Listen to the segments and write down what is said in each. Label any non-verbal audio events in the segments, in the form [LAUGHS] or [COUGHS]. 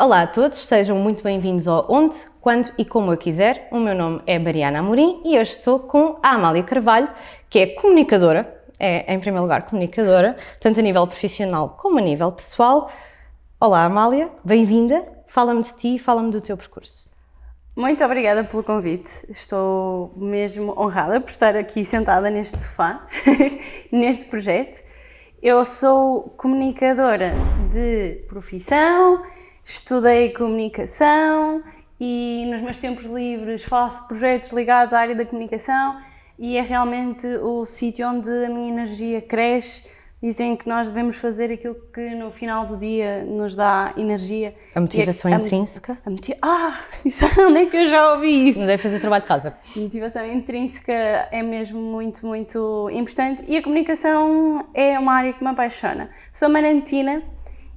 Olá a todos, sejam muito bem-vindos ao Onde, Quando e Como Eu Quiser. O meu nome é Mariana Amorim e hoje estou com a Amália Carvalho, que é comunicadora, é em primeiro lugar comunicadora, tanto a nível profissional como a nível pessoal. Olá Amália, bem-vinda, fala-me de ti e fala-me do teu percurso. Muito obrigada pelo convite, estou mesmo honrada por estar aqui sentada neste sofá, [LAUGHS] neste projeto. Eu sou comunicadora de profissão, estudei comunicação e nos meus tempos livres faço projetos ligados à área da comunicação e é realmente o sítio onde a minha energia cresce. Dizem que nós devemos fazer aquilo que no final do dia nos dá energia. A motivação a, intrínseca? A, a ah, [LAUGHS] isso, onde é que eu já ouvi isso? Não deve fazer trabalho de casa. A motivação intrínseca é mesmo muito, muito importante e a comunicação é uma área que me apaixona. Sou marantina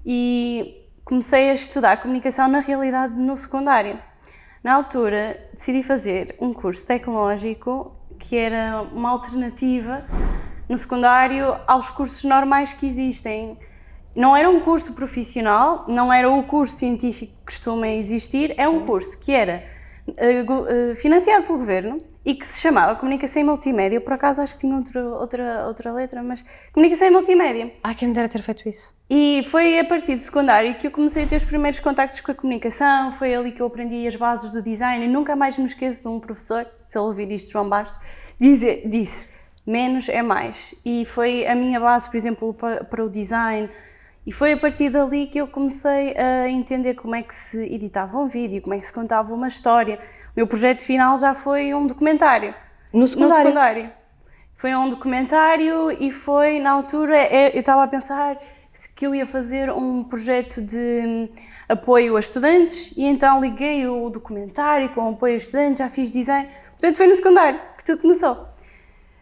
e comecei a estudar comunicação na realidade no secundário. Na altura decidi fazer um curso tecnológico que era uma alternativa no secundário aos cursos normais que existem. Não era um curso profissional, não era o curso científico que costuma existir, é um curso que era uh, financiado pelo governo e que se chamava Comunicação e Multimédia. Por acaso acho que tinha outra, outra, outra letra, mas Comunicação e Multimédia. Ah, quem me dera ter feito isso. E foi a partir do secundário que eu comecei a ter os primeiros contactos com a comunicação, foi ali que eu aprendi as bases do design e nunca mais me esqueço de um professor, se ele ouvir isto, João Bastos, dizer, disse menos é mais. E foi a minha base, por exemplo, para, para o design, e foi a partir dali que eu comecei a entender como é que se editava um vídeo, como é que se contava uma história. O meu projeto final já foi um documentário. No secundário? No secundário. Foi um documentário e foi, na altura, é, eu estava a pensar que eu ia fazer um projeto de hum, apoio a estudantes e então liguei o documentário com apoio a estudantes, já fiz design. Portanto, foi no secundário que tudo começou.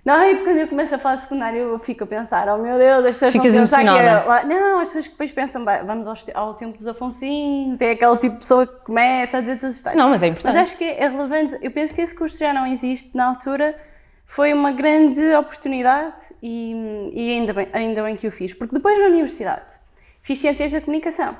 Não, e quando eu começo a falar de secundário eu fico a pensar, oh meu Deus, as pessoas Ficas vão pensar que é... Não, as pessoas que depois pensam, vamos ao, ao tempo dos Afonsinhos, é aquele tipo de pessoa que começa a dizer todas as histórias. Não, mas é importante. Mas acho que é relevante, eu penso que esse curso já não existe na altura, foi uma grande oportunidade e, e ainda, bem, ainda bem que o fiz, porque depois na universidade fiz Ciências da Comunicação.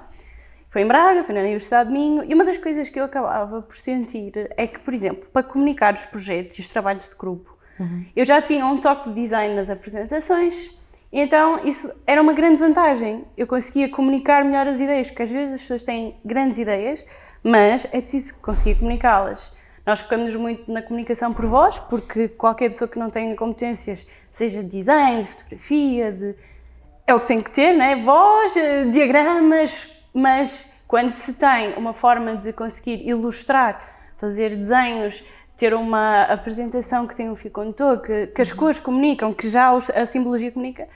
Foi em Braga, foi na Universidade de Minho, e uma das coisas que eu acabava por sentir é que, por exemplo, para comunicar os projetos e os trabalhos de grupo, Uhum. Eu já tinha um toque de design nas apresentações, então isso era uma grande vantagem. Eu conseguia comunicar melhor as ideias, porque às vezes as pessoas têm grandes ideias, mas é preciso conseguir comunicá-las. Nós focamos muito na comunicação por voz, porque qualquer pessoa que não tenha competências, seja de design, de fotografia, de... é o que tem que ter, né? voz, eh, diagramas, mas quando se tem uma forma de conseguir ilustrar, fazer desenhos, ter uma apresentação que tem um fio condutor, que, que as uhum. cores comunicam, que já a simbologia comunica,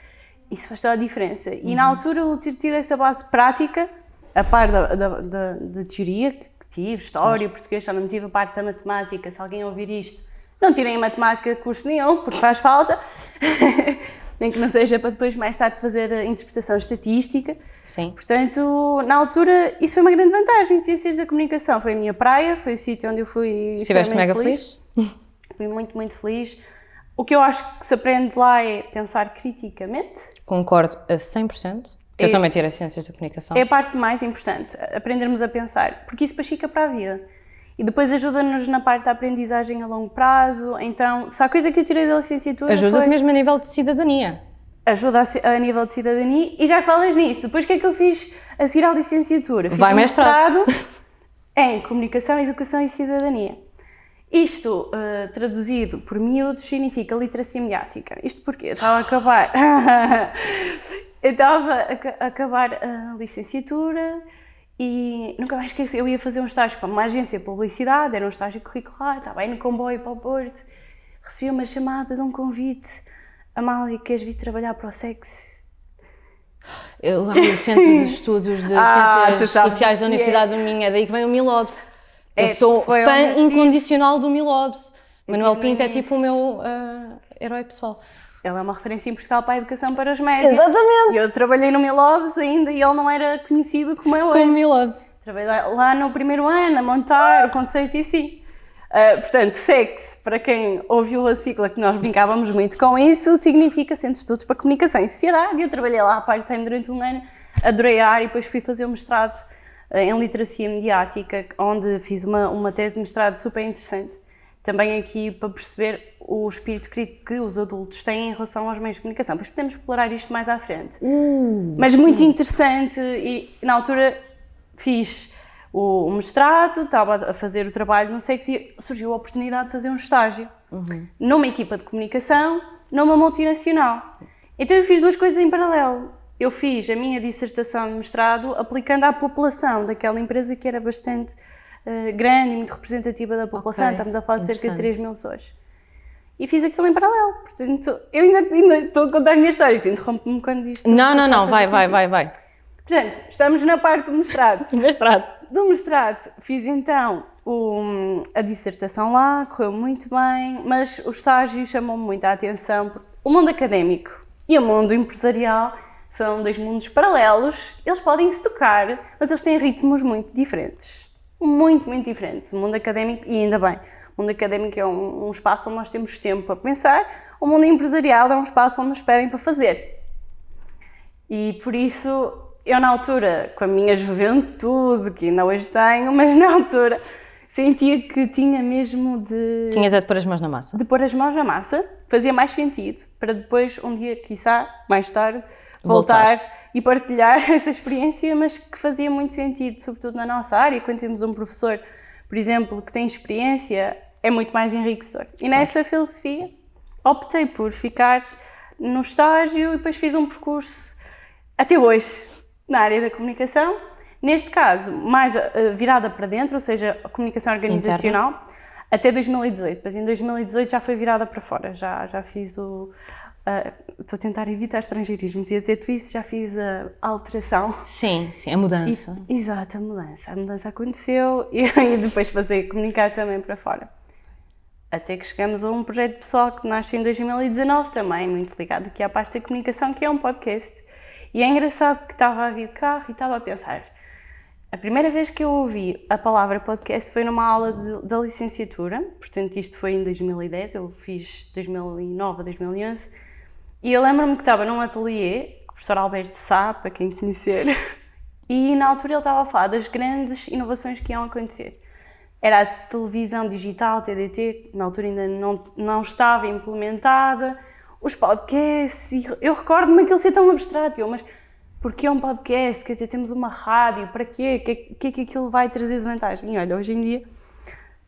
isso faz toda a diferença. E uhum. na altura eu ter tido essa base prática, a par da, da, da, da teoria que, tive, história, português, só não tive a parte da matemática, se alguém ouvir isto, não tirem matemática de curso nenhum, porque faz falta. [LAUGHS] nem que não seja para depois mais tarde fazer a interpretação estatística. Sim. Portanto, na altura, isso foi uma grande vantagem. Ciências da comunicação foi a minha praia, foi o sítio onde eu fui Estiveste mega feliz? feliz. Fui muito, muito feliz. O que eu acho que se aprende lá é pensar criticamente. Concordo a 100%. Eu é, também tirei Ciências da Comunicação. É a parte mais importante, aprendermos a pensar, porque isso fica para a vida. E depois ajuda-nos na parte da aprendizagem a longo prazo. Então, se há coisa que eu tirei da licenciatura Ajuda-te foi... mesmo a nível de cidadania. Ajuda a, a, nível de cidadania. E já que falas nisso, depois o que é que eu fiz a seguir à licenciatura? Fiz Vai um mestrado. [LAUGHS] em Comunicação, Educação e Cidadania. Isto, uh, traduzido por miúdos, significa literacia mediática. Isto porque eu estava a acabar... [LAUGHS] eu estava a, a acabar a licenciatura e nunca mais esqueci, eu ia fazer um estágio para uma agência de publicidade, era um estágio curricular, estava aí no comboio para o Porto, recebi uma chamada de um convite, Amália, queres vir trabalhar para o sexo? Eu lá no Centro de Estudos de [LAUGHS] ah, Ciências Sociais da Universidade é. do Minho, é daí que vem o Milobs. Eu é, sou fã incondicional do Milobs. Manuel Pinto é tipo o meu uh, herói pessoal. Ele é uma referência em Portugal para a educação para os médicos. Exatamente! Eu trabalhei no Milobs ainda e ele não era conhecido como é hoje. Como Milobs. Trabalhei lá no primeiro ano a montar o conceito e assim. Uh, portanto, SEX, para quem ouviu a sigla que nós brincávamos muito com isso, significa Centro de Estudos para Comunicação e Sociedade. Eu trabalhei lá part-time durante um ano, adorei a área e depois fui fazer o mestrado uh, em literacia mediática, onde fiz uma, uma tese de mestrado super interessante. Também aqui para perceber o espírito crítico que os adultos têm em relação aos meios de comunicação. Pois podemos explorar isto mais à frente. Uh, Mas muito interessante e na altura fiz o, mestrado, estava a fazer o trabalho no sexo e surgiu a oportunidade de fazer um estágio numa equipa de comunicação, numa multinacional. Então eu fiz duas coisas em paralelo. Eu fiz a minha dissertação de mestrado aplicando à população daquela empresa que era bastante eh, grande e muito representativa da população. Ok, Estamos a falar de cerca de interessante. 3 mil pessoas. E fiz aquilo em paralelo. Portanto, eu ainda, ainda estou a contar a minha história. Tu interrompe-me quando isto. Não, não, não, vai, vai, vai, vai. Portanto, estamos na parte do mestrado. [LAUGHS] Mestrado. Do mestrado, fiz então o- a dissertação lá, correu muito bem, mas o estágio chamou-me muito a atenção. O mundo académico e o mundo empresarial são dois mundos paralelos, eles podem se tocar, mas eles têm ritmos muito diferentes. Muito, muito diferentes. O mundo académico, e ainda bem, o mundo académico é um, um espaço onde nós temos tempo para pensar, o mundo empresarial é um espaço onde nos pedem para fazer. E por isso, eu na altura, com a minha juventude, que ainda hoje tenho, [LAUGHS] mas na altura sentia que tinha mesmo de, Tinhas é de pôr as mãos na massa. de pôr as mãos na massa, fazia mais sentido, para depois, um dia, quiçá, mais tarde, voltar, Voltar. E partilhar [LAUGHS] essa experiência, mas que fazia muito sentido, sobretudo na nossa área, quando temos um professor, por exemplo, que tem experiência, é muito mais enriquecedor. E nessa filosofia, optei por ficar no estágio e depois fiz um percurso até hoje na área da comunicação. Neste caso, mais eh, virada para dentro, ou seja, a comunicação organizacional, até 2018. Depois em 2018 já foi virada para fora, já, já fiz o. Estou a tentar evitar estrangeirismos e a dizer-te isso, já fiz a alteração Sim, sim, a mudança. e- exato, a mudança. A mudança aconteceu [LAUGHS] e, e depois fazer comunicar também para fora. Até que chegamos a um projeto pessoal que nasce em 2019 também, muito ligado aqui à parte da comunicação, que é um podcast. E é engraçado que estava a vir de carro e estava a pensar. A primeira vez que eu ouvi a palavra podcast foi numa aula de- da licenciatura, portanto isto foi em 2010, eu fiz 2009 a 2011, e eu lembro-me que estava num ateliê, com o professor Alberto Sá, para quem conhecer, [LAUGHS] e na altura ele estava a falar das grandes inovações que iam acontecer. Era a televisão digital, TDT, na altura ainda não, não estava implementada, os podcasts, e eu recordo-me aquilo ser tão abstrato, eu, mas porquê um podcast? Quer dizer, temos uma rádio, para quê? O que, é- que é que aquilo vai trazer de vantagem? E olha, hoje em dia...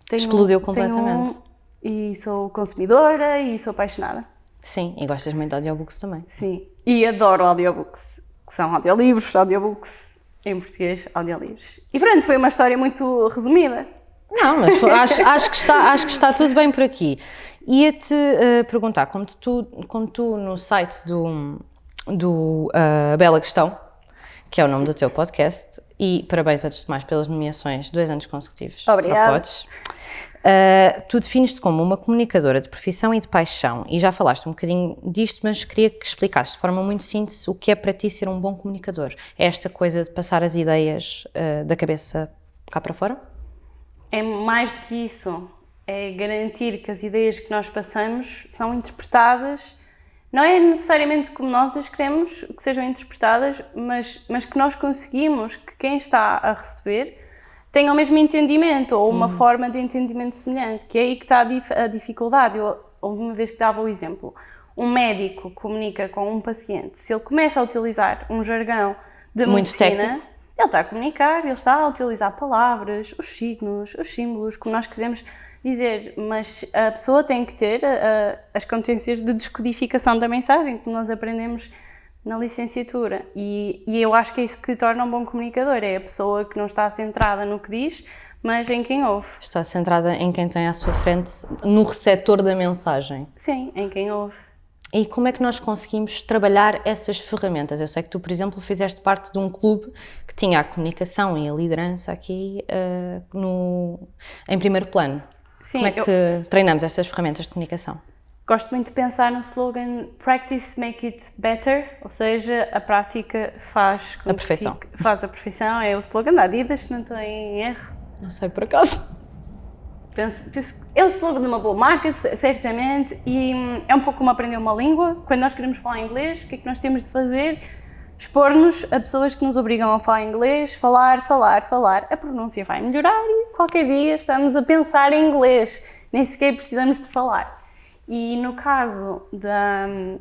tenho- Explodiu tenho completamente. um- e sou consumidora e sou apaixonada. Sim, e gostas muito de audiobooks também. Sim, e adoro audiobooks, que são audiolivros, audiobooks, em português, audiolivros. E pronto, foi uma história muito resumida. Não, mas foi- acho, acho que está, acho que está tudo bem por aqui. Ia-te eh, perguntar, como tu, como tu no site do, do eh, Bela Questão, que é o nome do teu podcast, e parabéns antes de mais pelas nomeações, dois anos consecutivos. Obrigada. Podes. Eh, tu defines-te como uma comunicadora de profissão e de paixão, e já falaste um bocadinho disto, mas queria que explicasses de forma muito síntese o que é para ti ser um bom comunicador. É esta coisa de passar as ideias eh, da cabeça cá para fora? É mais do que isso, é garantir que as ideias que nós passamos são interpretadas, não é necessariamente como nós as queremos que sejam interpretadas, mas, mas que nós conseguimos que quem está a receber tenha o mesmo entendimento ou uma forma de entendimento semelhante, que é aí que está a, dif- a dificuldade. Eu, uma vez que dava o exemplo, um médico comunica com um paciente, se ele começa a utilizar um jargão de Muito medicina, técnico. ele está a comunicar, ele está a utilizar palavras, os signos, os símbolos, como nós quisermos dizer, mas a pessoa tem que ter ah, as competências de descodificação da mensagem que nós aprendemos na licenciatura. E, e eu acho que é isso que torna um bom comunicador, é a pessoa que não está centrada no que diz, mas em quem ouve. Está centrada em quem tem à sua frente, no receptor da mensagem. Sim, em quem ouve. E como é que nós conseguimos trabalhar essas ferramentas? Eu sei que tu, por exemplo, fizeste parte de um clube que tinha a comunicação e a liderança aqui eh, no, em primeiro plano. Sim, como é eu- que treinamos estas ferramentas de comunicação? Gosto muito de pensar no slogan Practice Make It Better, ou seja, a prática faz A perfeição. fique- faz a perfeição, é o slogan da Adidas, se não estou em erro. Não sei por acaso. Penso, penso é o slogan de uma boa marca, certamente, e hum, é um pouco como aprender uma língua. Quando nós queremos falar inglês, o que é que nós temos de fazer? expor-nos a pessoas que nos obrigam a falar inglês, falar, falar, falar. A pronúncia vai melhorar e qualquer dia estamos a pensar em inglês, nem sequer precisamos de falar. E no caso da hum,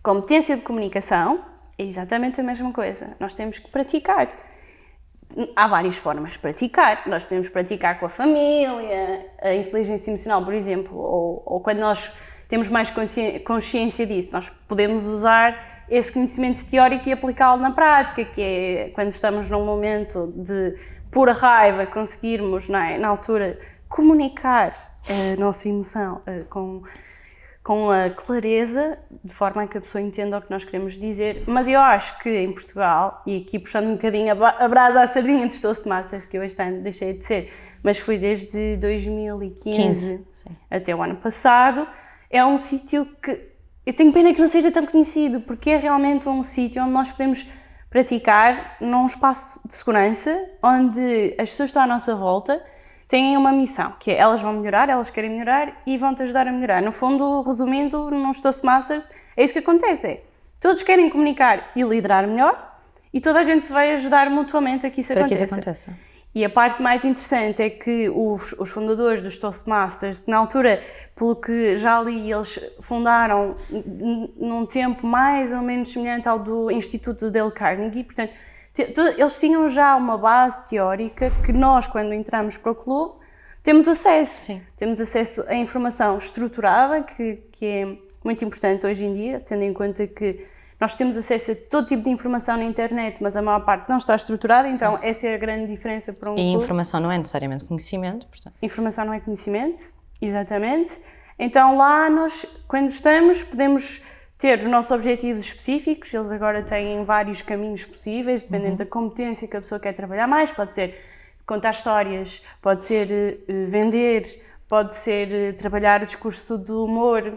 competência de comunicação, é exatamente a mesma coisa. Nós temos que praticar. Há várias formas de praticar. Nós podemos praticar com a família, a inteligência emocional, por exemplo, ou, ou quando nós temos mais consciência disso, nós podemos usar esse conhecimento teórico e aplicá-lo na prática, que é quando estamos num momento de pura raiva, conseguirmos, é, na altura, comunicar a nossa emoção com com a clareza, de forma a que a pessoa entenda o que nós queremos dizer. Mas eu acho que em Portugal, e aqui puxando um bocadinho a brasa à sardinha dos Toastmasters, que eu este ano deixei de ser, mas fui desde 2015 até o ano passado, é um sítio que eu tenho pena que não seja tão conhecido, porque é realmente um sítio onde nós podemos praticar num espaço de segurança, onde as pessoas estão à nossa volta têm uma missão, que é elas vão melhorar, elas querem melhorar e vão-te ajudar a melhorar. No fundo, resumindo, nos Toastmasters, é isso que acontece. É, todos querem comunicar e liderar melhor e toda a gente se vai ajudar mutuamente a que isso, aconteça. Que isso aconteça. E a parte mais interessante é que os, os, fundadores dos Toastmasters, na altura, pelo que já li, eles fundaram num tempo mais ou menos semelhante ao do Instituto Dale Carnegie, portanto, eles tinham já uma base teórica que nós, quando entramos para o clube, temos acesso. Sim. Temos acesso a informação estruturada, que, que é muito importante hoje em dia, tendo em conta que nós temos acesso a todo tipo de informação na internet, mas a maior parte não está estruturada, então Sim. essa é a grande diferença para um E clube. informação não é necessariamente conhecimento, portanto. Informação não é conhecimento, exatamente. Então lá nós, quando estamos, podemos ter os nossos objetivos específicos, eles agora têm vários caminhos possíveis, dependendo uhum. da competência que a pessoa quer trabalhar mais, pode ser contar histórias, pode ser uh, vender, pode ser uh, trabalhar o discurso do humor,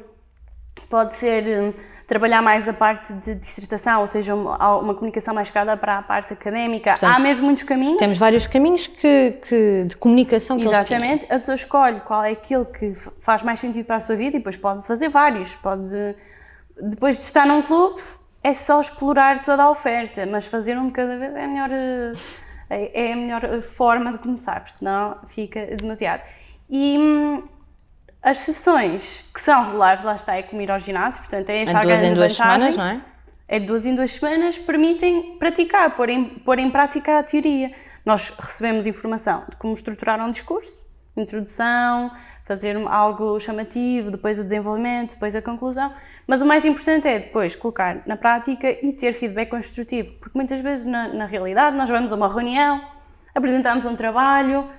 pode ser uh, trabalhar mais a parte de dissertação, ou seja, uma, uma comunicação mais cada para a parte académica. Portanto, Há mesmo muitos caminhos. Temos vários caminhos que, que de comunicação que Exatamente. A pessoa escolhe qual é aquele que faz mais sentido para a sua vida e depois pode fazer vários. Pode depois de estar num clube, é só explorar toda a oferta, mas fazer um de cada vez é a melhor, eh, é a melhor forma de começar, porque senão fica demasiado. E hum, as sessões que são regulares, lá está, é como ir ao ginásio, portanto é essa é a duas em duas vantagem. semanas, não é? É de duas em duas semanas, permitem praticar, pôr em, pôr em prática a teoria. Nós recebemos informação de como estruturar um discurso, introdução, fazer algo chamativo, depois o desenvolvimento, depois a conclusão. Mas o mais importante é depois colocar na prática e ter feedback construtivo, porque muitas vezes na, na realidade nós vamos a uma reunião, apresentamos um trabalho,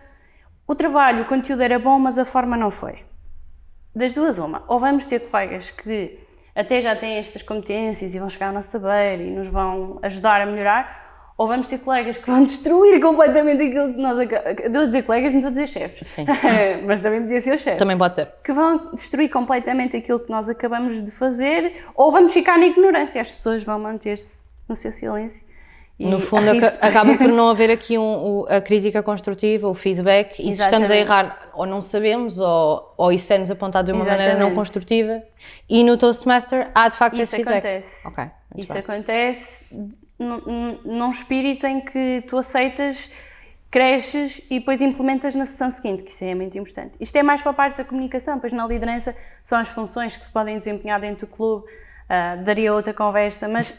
o trabalho, o conteúdo era bom, mas a forma não foi. Das duas, uma. Ou vamos ter colegas que até já têm estas competências e vão chegar ao nosso saber e nos vão ajudar a melhorar, ou vamos ter colegas que vão [LAUGHS] destruir completamente aquilo que nós Estou a dizer colegas, não estou a dizer chefes. Sim. [LAUGHS] Mas também podia ser o chefe. Também pode ser. Que vão destruir completamente aquilo que nós acabamos de fazer, ou vamos ficar na ignorância. As pessoas vão manter-se no seu silêncio. E no fundo, acaba por não [LAUGHS] haver aqui um, a crítica construtiva, o feedback, e Exatamente. se estamos a errar, ou não sabemos, ou, ou isso é-nos apontado de uma Exatamente. maneira não construtiva. E no Toastmaster há de facto isso esse feedback. Acontece. Okay, isso bem. acontece num, espírito em que tu aceitas, cresces e depois implementas na sessão seguinte, que isso é muito importante. Isto é mais para a parte da comunicação, pois na liderança são as funções que se podem desempenhar dentro do clube, uh, daria outra conversa, mas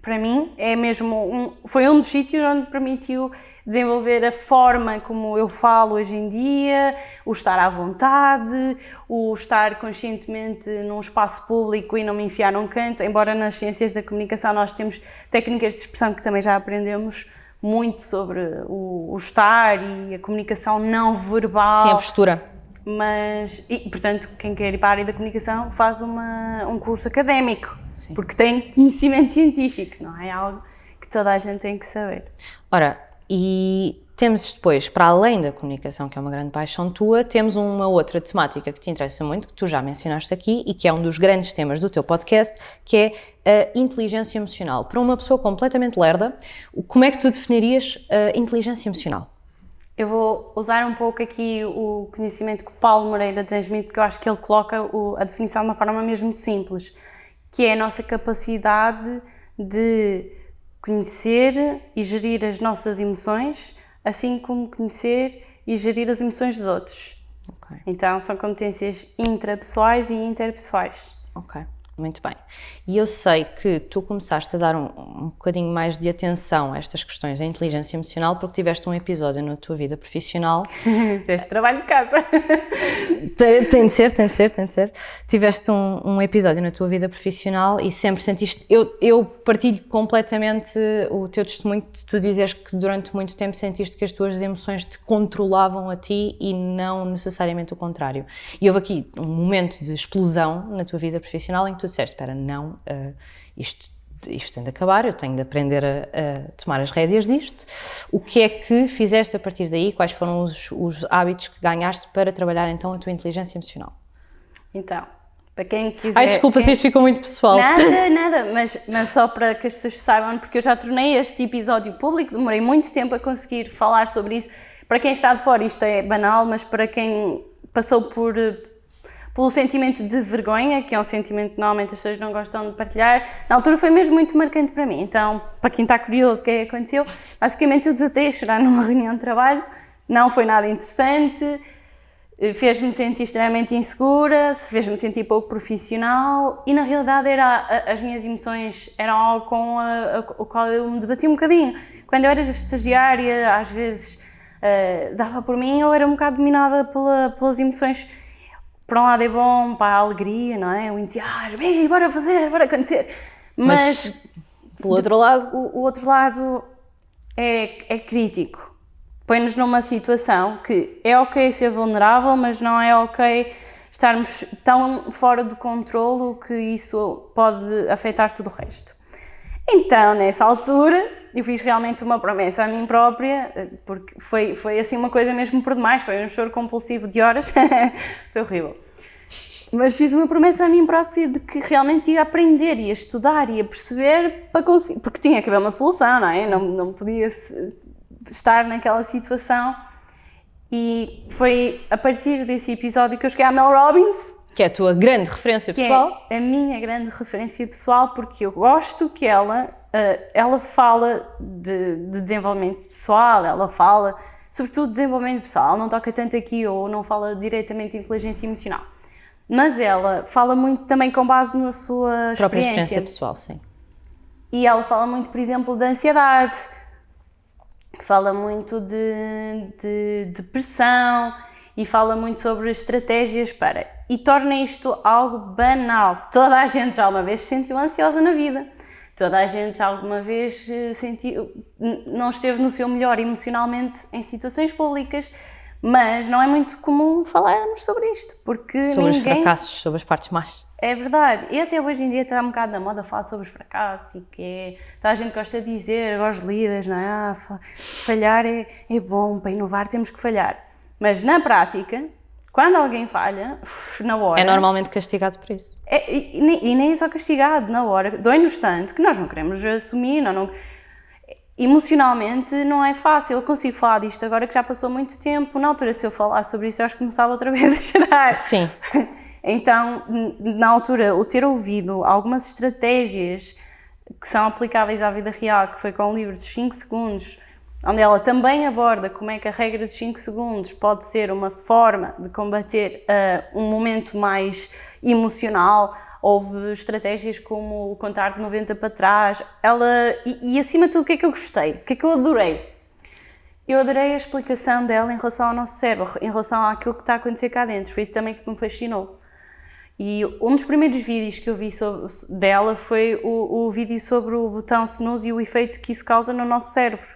para mim é mesmo um, foi um dos sítios onde permitiu desenvolver a forma como eu falo hoje em dia, o estar à vontade, o estar conscientemente num espaço público e não me enfiar num canto, embora nas ciências da comunicação nós temos técnicas de expressão que também já aprendemos muito sobre o, o estar e a comunicação não verbal. Sim, a postura. Mas, e, portanto, quem quer ir para a área da comunicação faz uma, um curso académico, Sim. porque tem conhecimento [LAUGHS] científico, não é algo que toda a gente tem que saber. Ora, e temos depois, para além da comunicação, que é uma grande paixão tua, temos uma outra temática que te interessa muito, que tu já mencionaste aqui e que é um dos grandes temas do teu podcast, que é a inteligência emocional. Para uma pessoa completamente lerda, como é que tu definirias a inteligência emocional? Eu vou usar um pouco aqui o conhecimento que o Paulo Moreira transmite, porque eu acho que ele coloca a definição de uma forma mesmo simples, que é a nossa capacidade de conhecer e gerir as nossas emoções, assim como conhecer e gerir as emoções dos outros. Ok. Então, são competências intrapessoais e interpessoais. Ok. Muito bem. E eu sei que tu começaste a dar um, um bocadinho mais de atenção a estas questões da inteligência emocional porque tiveste um episódio na tua vida profissional. [LAUGHS] Fizeste trabalho de casa. [LAUGHS] tem, tem de ser, tem de ser, tem de ser. Tiveste um, um, episódio na tua vida profissional e sempre sentiste. Eu, eu partilho completamente o teu testemunho de tu dizeres que durante muito tempo sentiste que as tuas emoções te controlavam a ti e não necessariamente o contrário. E houve aqui um momento de explosão na tua vida profissional em que tu disseste, espera, não, uh, isto, isto tem de acabar, eu tenho de aprender a, a, tomar as rédeas disto. O que é que fizeste a partir daí? Quais foram os, os hábitos que ganhaste para trabalhar então a tua inteligência emocional? Então, para quem quiser... Ai, desculpa quem... se isto ficou muito pessoal. Nada, [LAUGHS] nada, mas, mas só para que as pessoas saibam, porque eu já tornei este episódio público, demorei muito tempo a conseguir falar sobre isso. Para quem está de fora isto é banal, mas para quem passou por pelo sentimento de vergonha, que é um sentimento que normalmente as pessoas não gostam de partilhar, na altura foi mesmo muito marcante para mim. Então, para quem está curioso o que é que aconteceu, basicamente eu desatei a chorar [LAUGHS] numa reunião de trabalho, não foi nada interessante, fez-me sentir extremamente insegura, fez-me sentir pouco profissional. E na realidade era, as minhas emoções eram algo com a, a, o qual eu me debati um bocadinho. Quando eu era estagiária, às vezes uh, dava por mim, eu era um bocado dominada pela, pelas emoções por um lado é bom para a alegria, não é? O entusiasmo, ei, bora fazer, bora acontecer. Mas, Mas pelo outro lado. O, o outro lado é, é crítico. Põe-nos numa situação que é ok ser vulnerável, mas não é ok estarmos tão fora do controlo que isso pode afetar tudo o resto. Então, nessa altura, eu fiz realmente uma promessa a mim própria, porque foi, foi assim uma coisa mesmo por demais, foi um choro compulsivo de horas, [LAUGHS] foi horrível. Mas fiz uma promessa a mim própria de que realmente ia aprender, ia estudar, ia perceber para conseguir, porque tinha que haver uma solução, não é? Não, não podia estar naquela situação. E foi a partir desse episódio que eu cheguei à Mel Robbins, que é a tua grande referência pessoal. É a minha grande referência pessoal porque eu gosto que ela, uh, ela fala de, de, desenvolvimento pessoal, ela fala sobretudo de desenvolvimento pessoal, não toca tanto aqui ou não fala diretamente de inteligência emocional. Mas ela fala muito também com base na sua própria experiência. experiência pessoal, sim. E ela fala muito, por exemplo, da ansiedade, fala muito de, de depressão e fala muito sobre estratégias para. E torna isto algo banal. Toda a gente já uma vez se sentiu ansiosa na vida. Toda a gente já alguma vez eh, sentiu, não esteve no seu melhor emocionalmente em situações públicas, mas não é muito comum falarmos sobre isto, porque sobre ninguém... os fracassos, sobre as partes más. É verdade. E até hoje em dia está um bocado na moda falar sobre os fracassos e que é... Toda a gente gosta de dizer, agora os líderes, não é? Ah, falhar é, é bom, para inovar temos que falhar. Mas na prática, quando alguém falha, na hora. É normalmente castigado por isso. É, e, e, nem é só castigado, na hora. Dói-nos tanto que nós não queremos assumir, não, não, emocionalmente não é fácil. Eu consigo falar disto agora que já passou muito tempo. Na altura, se eu falasse sobre isso, eu acho que começava outra [LAUGHS] vez a chorar. Sim. [LAUGHS] Então, na altura, o ter ouvido algumas estratégias que são aplicáveis à vida real, que foi com o livro dos 5 segundos, onde ela também aborda como é que a regra dos 5 segundos pode ser uma forma de combater uh, um momento mais emocional. Houve estratégias como o contar de 90 para trás. Ela, e, e acima de tudo, o que é que eu gostei? O que é que eu adorei? Eu adorei a explicação dela em relação ao nosso cérebro, em relação àquilo que está a acontecer cá dentro. Foi isso também que me fascinou. E um dos primeiros vídeos que eu vi sobre, dela foi o, o vídeo sobre o botão snooze e o efeito que isso causa no nosso cérebro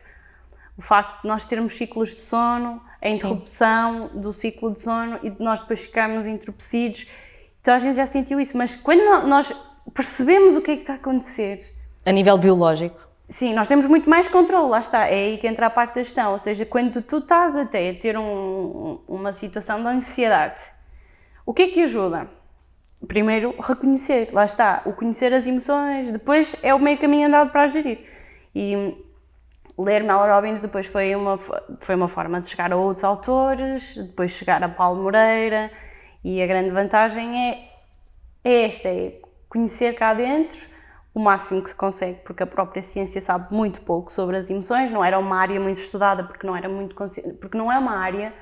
o facto de nós termos ciclos de sono, a interrupção Sim. do ciclo de sono e de nós depois ficarmos entorpecidos. Então a gente já sentiu isso, mas quando nós percebemos o que é que está a acontecer... A nível biológico? Sim, nós temos muito mais controle, lá está, é aí que entra a parte da gestão, ou seja, quando tu estás até a ter um, uma situação de ansiedade, o que é que ajuda? Primeiro, reconhecer, lá está, o conhecer as emoções, depois é o meio caminho andado para gerir. E ler Mel Robbins depois foi uma, foi uma forma de chegar a outros autores, depois chegar a Paulo Moreira e a grande vantagem é, é esta, é conhecer cá dentro o máximo que se consegue, porque a própria ciência sabe muito pouco sobre as emoções, não era uma área muito estudada, porque não, era muito, porque não é uma área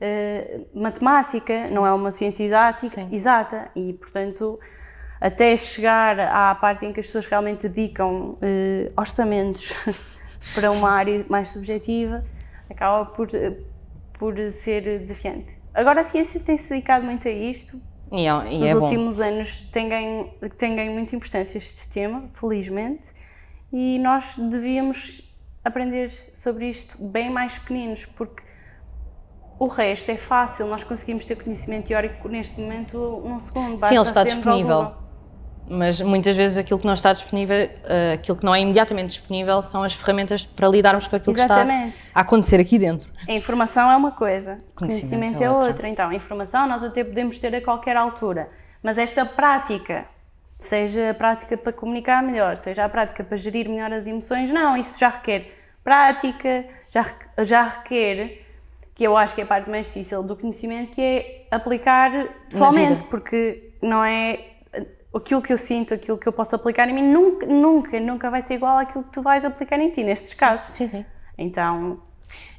uh, matemática, Sim. não é uma ciência exática, exata, e portanto, até chegar à parte em que as pessoas realmente dedicam uh, orçamentos [LAUGHS] para uma área mais subjetiva, acaba por, por ser desafiante. Agora a ciência tem-se dedicado muito a isto, e é, e Nos é últimos anos tem ganho, tem ganho muita importância este tema, felizmente, e nós devíamos aprender sobre isto bem mais pequeninos, porque o resto é fácil, nós conseguimos ter conhecimento teórico neste momento num segundo. Sim, ele está disponível mas muitas vezes aquilo que não está disponível, uh, aquilo que não é imediatamente disponível são as ferramentas para lidarmos com aquilo Exatamente. que está a acontecer aqui dentro. A informação é uma coisa, conhecimento, conhecimento é, outra. outra. Então, a informação nós até podemos ter a qualquer altura, mas esta prática, seja a prática para comunicar melhor, seja a prática para gerir melhor as emoções, não, isso já requer prática, já, já requer que eu acho que é a parte mais difícil do conhecimento, que é aplicar pessoalmente, porque não é aquilo que eu sinto, aquilo que eu posso aplicar em mim, nunca, nunca, nunca vai ser igual àquilo que tu vais aplicar em ti, nestes casos. Sim, sim. Então...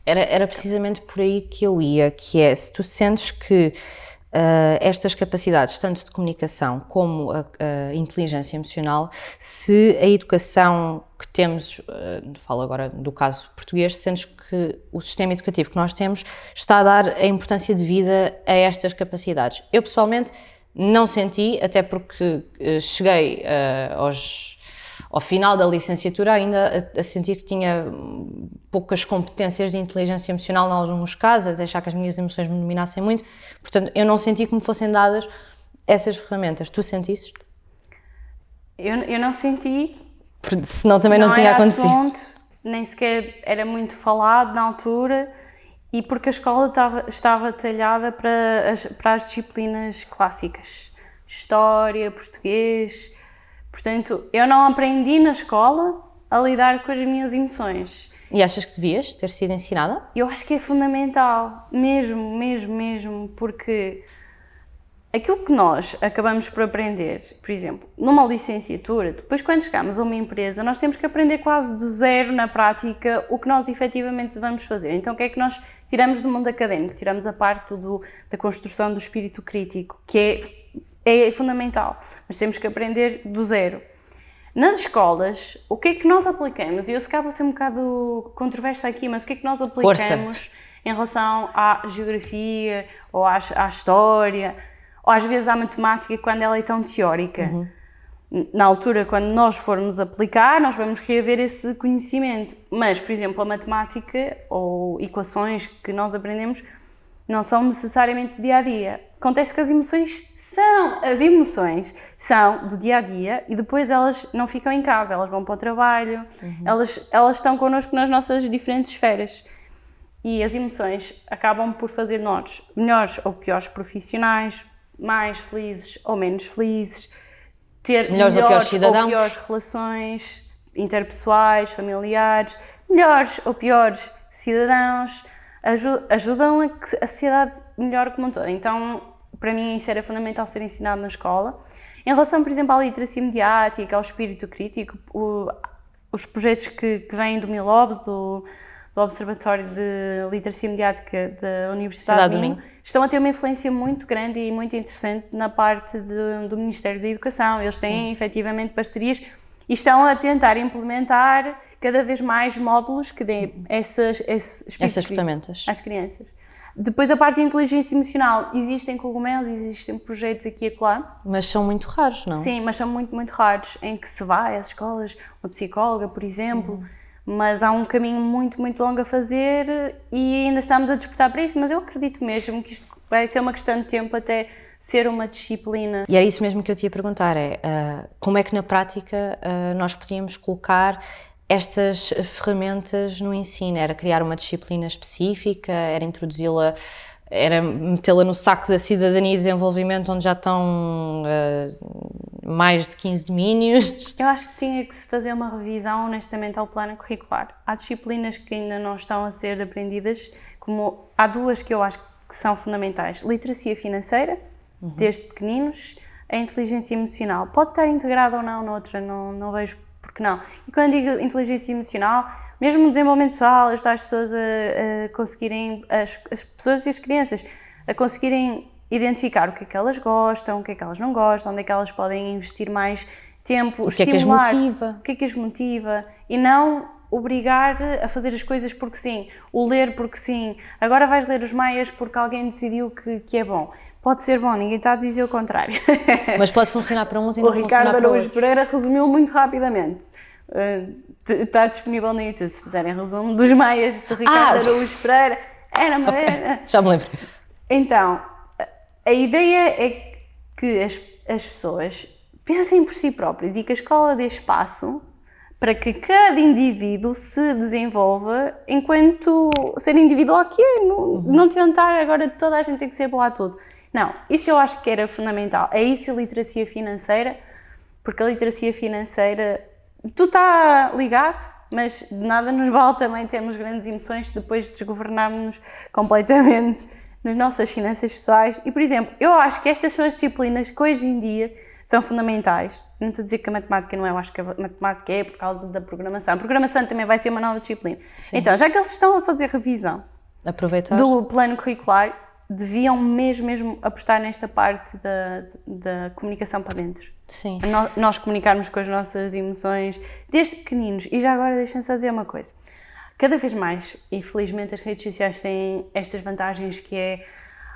Era, era precisamente por aí que eu ia, que é, se tu sentes que uh, estas capacidades, tanto de comunicação como a, a, inteligência emocional, se a educação que temos, uh, falo agora do caso português, sentes que o sistema educativo que nós temos está a dar a importância de vida a estas capacidades. Eu, pessoalmente, não senti, até porque uh, cheguei uh, aos, ao final da licenciatura ainda a, a, sentir que tinha poucas competências de inteligência emocional em alguns casos, a deixar que as minhas emoções me dominassem muito. Portanto, eu não senti que me fossem dadas essas ferramentas. Tu sentiste? Eu, eu não senti. Senão também não, não tinha acontecido. Assunto, nem sequer era muito falado na altura e porque a escola estava, estava talhada para as, para as disciplinas clássicas, história, português. Portanto, eu não aprendi na escola a lidar com as minhas emoções. E achas que devias ter sido ensinada? Eu acho que é fundamental, mesmo, mesmo, mesmo, porque aquilo que nós acabamos por aprender, por exemplo, numa licenciatura, depois quando chegamos a uma empresa, nós temos que aprender quase do zero na prática o que nós efetivamente vamos fazer. Então, o que é que nós tiramos do mundo académico? Tiramos a parte do, da construção do espírito crítico, que é, é fundamental, mas temos que aprender do zero. Nas escolas, o que é que nós aplicamos? E eu se calhar vou ser um bocado controversa aqui, mas o que é que nós aplicamos Força. em relação à geografia ou à, à história? Ou às vezes à matemática quando ela é tão teórica. Uhum. Na altura, quando nós formos aplicar, nós vamos reaver esse conhecimento. Mas, por exemplo, a matemática ou equações que nós aprendemos não são necessariamente dia a dia. Acontece que as emoções são, as emoções são do dia a dia e depois elas não ficam em casa, elas vão para o trabalho, uhum. elas, elas estão connosco nas nossas diferentes esferas. E as emoções acabam por fazer nós melhores ou piores profissionais, mais felizes ou menos felizes, ter melhores, melhores ou, piores ou piores relações interpessoais, familiares, melhores ou piores cidadãos, ajudam a que a sociedade melhore como um todo. Então, para mim, isso era fundamental ser ensinado na escola. Em relação, por exemplo, à literacia mediática, ao espírito crítico, o, os projetos que, que vêm do Milobs, do, do Observatório de Literacia Mediática da Universidade de Minho, estão a ter uma influência muito grande e muito interessante na parte de, do Ministério da Educação. Eles têm Sim. efetivamente parcerias e estão a tentar implementar cada vez mais módulos que deem essas, esses essas ferramentas às crianças. Depois a parte de inteligência emocional, existem cogumelos, existem projetos aqui e acolá. Mas são muito raros, não? Sim, mas são muito, muito raros, em que se vai às escolas, uma psicóloga, por exemplo, uhum mas há um caminho muito, muito longo a fazer e ainda estamos a disputar para isso, mas eu acredito mesmo que isto vai ser uma questão de tempo até ser uma disciplina. E era isso mesmo que eu te ia perguntar, é uh, como é que na prática uh, nós podíamos colocar estas ferramentas no ensino? Era criar uma disciplina específica, era introduzi-la era metê-la no saco da cidadania e desenvolvimento, onde já estão uh, mais de 15 domínios. Eu acho que tinha que se fazer uma revisão, honestamente, ao plano curricular. Há disciplinas que ainda não estão a ser aprendidas, como há duas que eu acho que são fundamentais: literacia financeira, uhum. desde pequeninos, a inteligência emocional. Pode estar integrada ou não noutra, não, não vejo porque não. E quando digo inteligência emocional, mesmo o desenvolvimento pessoal, ajudar as pessoas a, a conseguirem, as, as, pessoas e as crianças, a conseguirem identificar o que é que elas gostam, o que é que elas não gostam, onde é que elas podem investir mais tempo, o que estimular, é que as motiva. o que é que as motiva e não obrigar a fazer as coisas porque sim, o ler porque sim, agora vais ler os Maias porque alguém decidiu que, que é bom. Pode ser bom, ninguém está a dizer o contrário. Mas pode funcionar para uns e [LAUGHS] o não Ricardo funcionar para Araújo Pereira resumiu muito rapidamente. Uh, está disponível no YouTube, se fizerem resumo dos Maias de Ricardo ah, Araújo Pereira. Era, okay. era. Já me lembro. Então, a ideia é que as, as pessoas pensem por si próprias e que a escola dê espaço para que cada indivíduo se desenvolva enquanto ser individual que é, não, uhum. não tentar agora toda a gente tem que ser boa a tudo. Não, isso eu acho que era fundamental. É isso a literacia financeira, porque a literacia financeira, tu está ligado, mas de nada nos vale também termos grandes emoções depois de desgovernarmos completamente [LAUGHS] nas nossas finanças pessoais. E, por exemplo, eu acho que estas são as disciplinas que hoje em dia são fundamentais. Não estou a dizer que a matemática não é, eu acho que a matemática é por causa da programação. A programação também vai ser uma nova disciplina. Sim. Então, já que eles estão a fazer revisão Aproveitar. do plano curricular, deviam mesmo, mesmo apostar nesta parte da, da comunicação para dentro. Sim. Nós, nós comunicarmos com as nossas emoções desde pequeninos. E já agora deixem-me só dizer uma coisa. Cada vez mais, e felizmente as redes sociais têm estas vantagens que é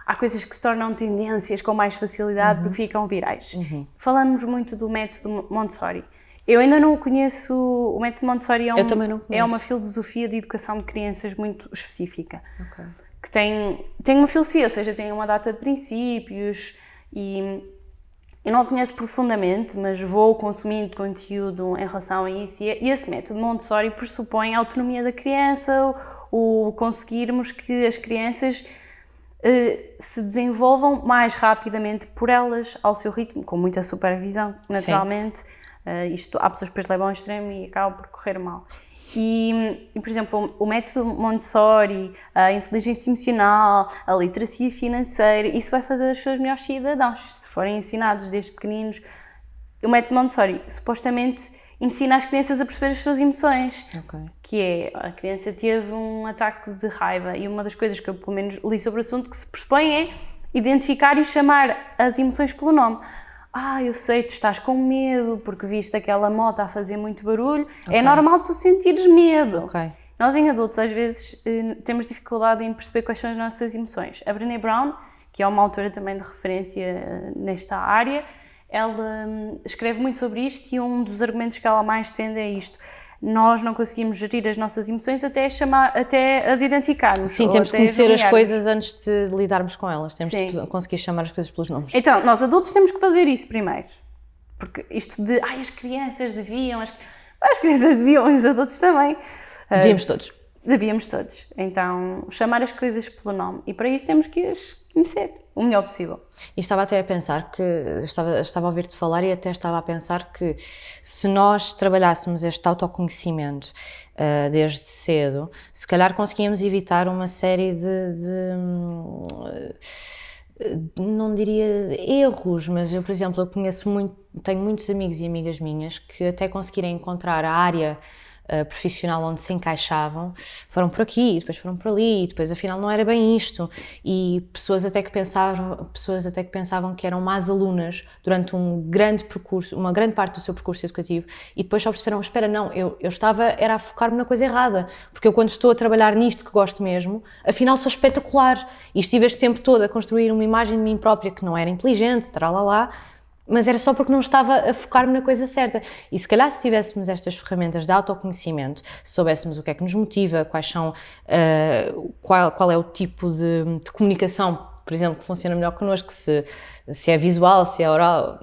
há coisas que se tornam tendências com mais facilidade uhum. porque ficam virais. Uhum. Falamos muito do método Montessori. Eu ainda não conheço, o método Montessori é, um, é uma filosofia de educação de crianças muito específica. Okay que tem, tem uma filosofia, ou seja, tem uma data de princípios e eu não a conheço profundamente, mas vou consumindo conteúdo em relação a isso e esse método Montessori pressupõe a autonomia da criança, o conseguirmos que as crianças uh, se desenvolvam mais rapidamente por elas, ao seu ritmo, com muita supervisão, naturalmente. Uh, isto, há pessoas que depois levam ao extremo e acabam por correr mal. E, e, por exemplo, o método Montessori, a inteligência emocional, a literacia financeira, isso vai fazer as pessoas melhores cidadãos, se forem ensinados desde pequeninos. O método Montessori supostamente ensina as crianças a perceber as suas emoções, okay. que é, a criança teve um ataque de raiva e uma das coisas que eu pelo menos li sobre o assunto que se pressupõe é identificar e chamar as emoções pelo nome ah, eu sei, tu estás com medo porque viste aquela moto a fazer muito barulho, é okay. é normal tu sentires medo. Okay. Nós em adultos às vezes eh, temos dificuldade em perceber quais são as nossas emoções. A Brené Brown, que é uma autora também de referência eh, nesta área, ela hum, escreve muito sobre isto e um dos argumentos que ela mais defende é isto nós não conseguimos gerir as nossas emoções até, chamar, até as identificarmos. Sim, temos que conhecer as coisas antes de lidarmos com elas, temos Sim. que conseguir chamar as coisas pelos nomes. Então, nós adultos temos que fazer isso primeiro. Porque isto de, ai, as crianças deviam, as, as crianças deviam, os adultos também. Devíamos todos. Devíamos todos. Então, chamar as coisas pelo nome. E para isso temos que as conhecer o melhor possível. E estava até a pensar que, estava, estava a ouvir-te falar e até estava a pensar que se nós trabalhássemos este autoconhecimento uh, desde cedo, se calhar conseguíamos evitar uma série de, de uh, não diria erros, mas eu, por exemplo, eu conheço muito, tenho muitos amigos e amigas minhas que até conseguiram encontrar a área uh, profissional onde se encaixavam, foram por aqui, depois foram por ali, depois afinal não era bem isto. E pessoas até que pensavam, pessoas até que pensavam que eram más alunas durante um grande percurso, uma grande parte do seu percurso educativo, e depois só perceberam, espera, não, eu, eu estava, era a focar-me na coisa errada, porque eu quando estou a trabalhar nisto que gosto mesmo, afinal sou espetacular, e estive este tempo todo a construir uma imagem de mim própria que não era inteligente, lá lá mas era só porque não estava a focar-me na coisa certa. E se calhar se tivéssemos estas ferramentas de autoconhecimento, se soubéssemos o que é que nos motiva, quais são, uh, qual, qual é o tipo de, de, comunicação, por exemplo, que funciona melhor connosco, se, se é visual, se é oral,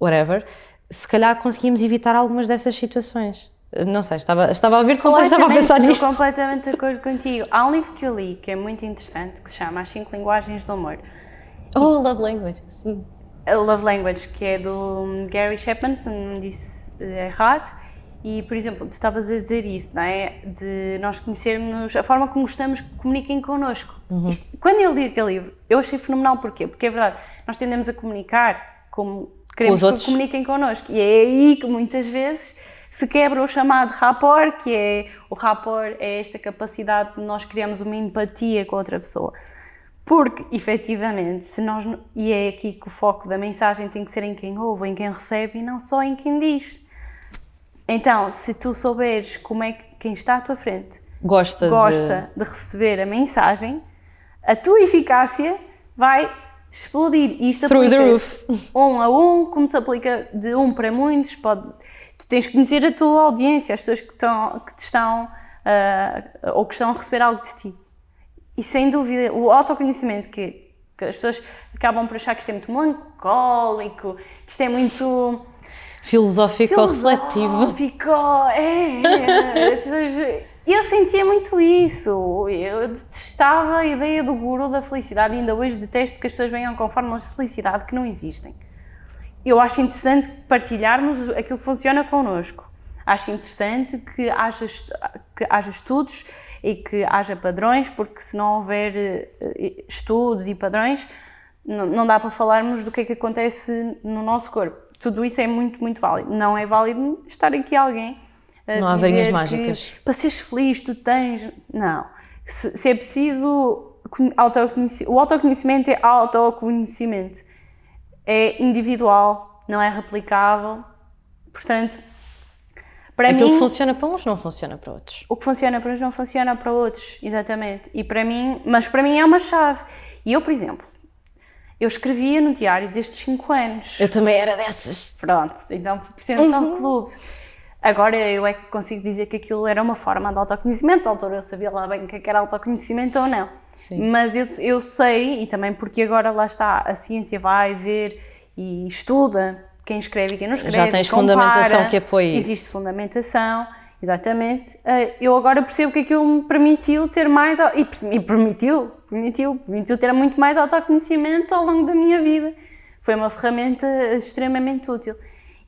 whatever, se calhar conseguimos evitar algumas dessas situações. Não sei, estava, estava a ouvir falar estava a pensar nisto. Estou completamente de acordo contigo. Há um livro que eu li que é muito interessante, que se chama As 5 Linguagens do Amor. Oh, Love Language, sim a Love Language, que é do Gary Chapman, se não disse errado. E, por exemplo, tu estavas a dizer isso, não é? De nós conhecermos a forma como gostamos que comuniquem connosco. Uhum. Isto, quando eu li aquele livro, eu achei fenomenal. Porquê? Porque é verdade, nós tendemos a comunicar como Queremos que comuniquem connosco. E é aí que muitas vezes se quebra o chamado rapport, que é o rapport é esta capacidade de nós criarmos uma empatia com outra pessoa. Porque, efetivamente, se nós, e é aqui que o foco da mensagem tem que ser em quem ouve, em quem recebe e não só em quem diz. Então, se tu souberes como é que quem está à tua frente Gosta, gosta de... receber a mensagem, a tua eficácia vai explodir. E isto Through the aplica-se um a um, como se aplica de um para muitos. Pode... Tu tens que conhecer a tua audiência, as pessoas que, estão, que te estão uh, ou que estão a receber algo de ti. E sem dúvida, o autoconhecimito que, que as pessoas acabam por achar que isto é muito melancólico, que isto é muito filosófico refletivo. Filosófico, é. é. As pessoas- Eu sentia muito isso. Eu detestava a ideia do guru da felicidade e ainda hoje detesto que as pessoas venham com fórmulas de felicidade que não existem. Eu acho interessante partilharmos aquilo que funciona connosco. Acho interessante que haja, que haja estudos e que haja padrões, porque se não houver eh, estudos e padrões, não, dá para falarmos do que é que acontece no nosso corpo. Tudo isso é muito, muito válido. Não é válido estar aqui alguém a Não há mágicas. que para seres feliz tu tens. Não. Se, se é preciso conhe- autoconheci- o autoconhecimento é autoconhecimento. É individual, não é replicável. Portanto, para Aquilo mim, que funciona para uns não funciona para outros. o que funciona para uns não funciona para outros, exatamente. E para mim, mas para mim é uma chave. E eu, por exemplo, eu escrevia no diário desde os 5 anos. Eu também era dessas. Pronto, então pertence ao Uhum. clube. Agora eu é que consigo dizer que aquilo era uma forma de autoconhecimento, na altura eu sabia lá bem o que é que era autoconhecimento ou não. Sim. Mas eu, eu sei, e também porque agora lá está, a ciência vai ver e estuda quem escreve e quem não escreve. tens compara, fundamentação que apoie isso. Existe fundamentação, exatamente. Eh, Eu agora percebo que aquilo me permitiu ter mais, e e permitiu, permitiu, permitiu ter muito mais autoconhecimento ao longo da minha vida. Foi uma ferramenta extremamente útil.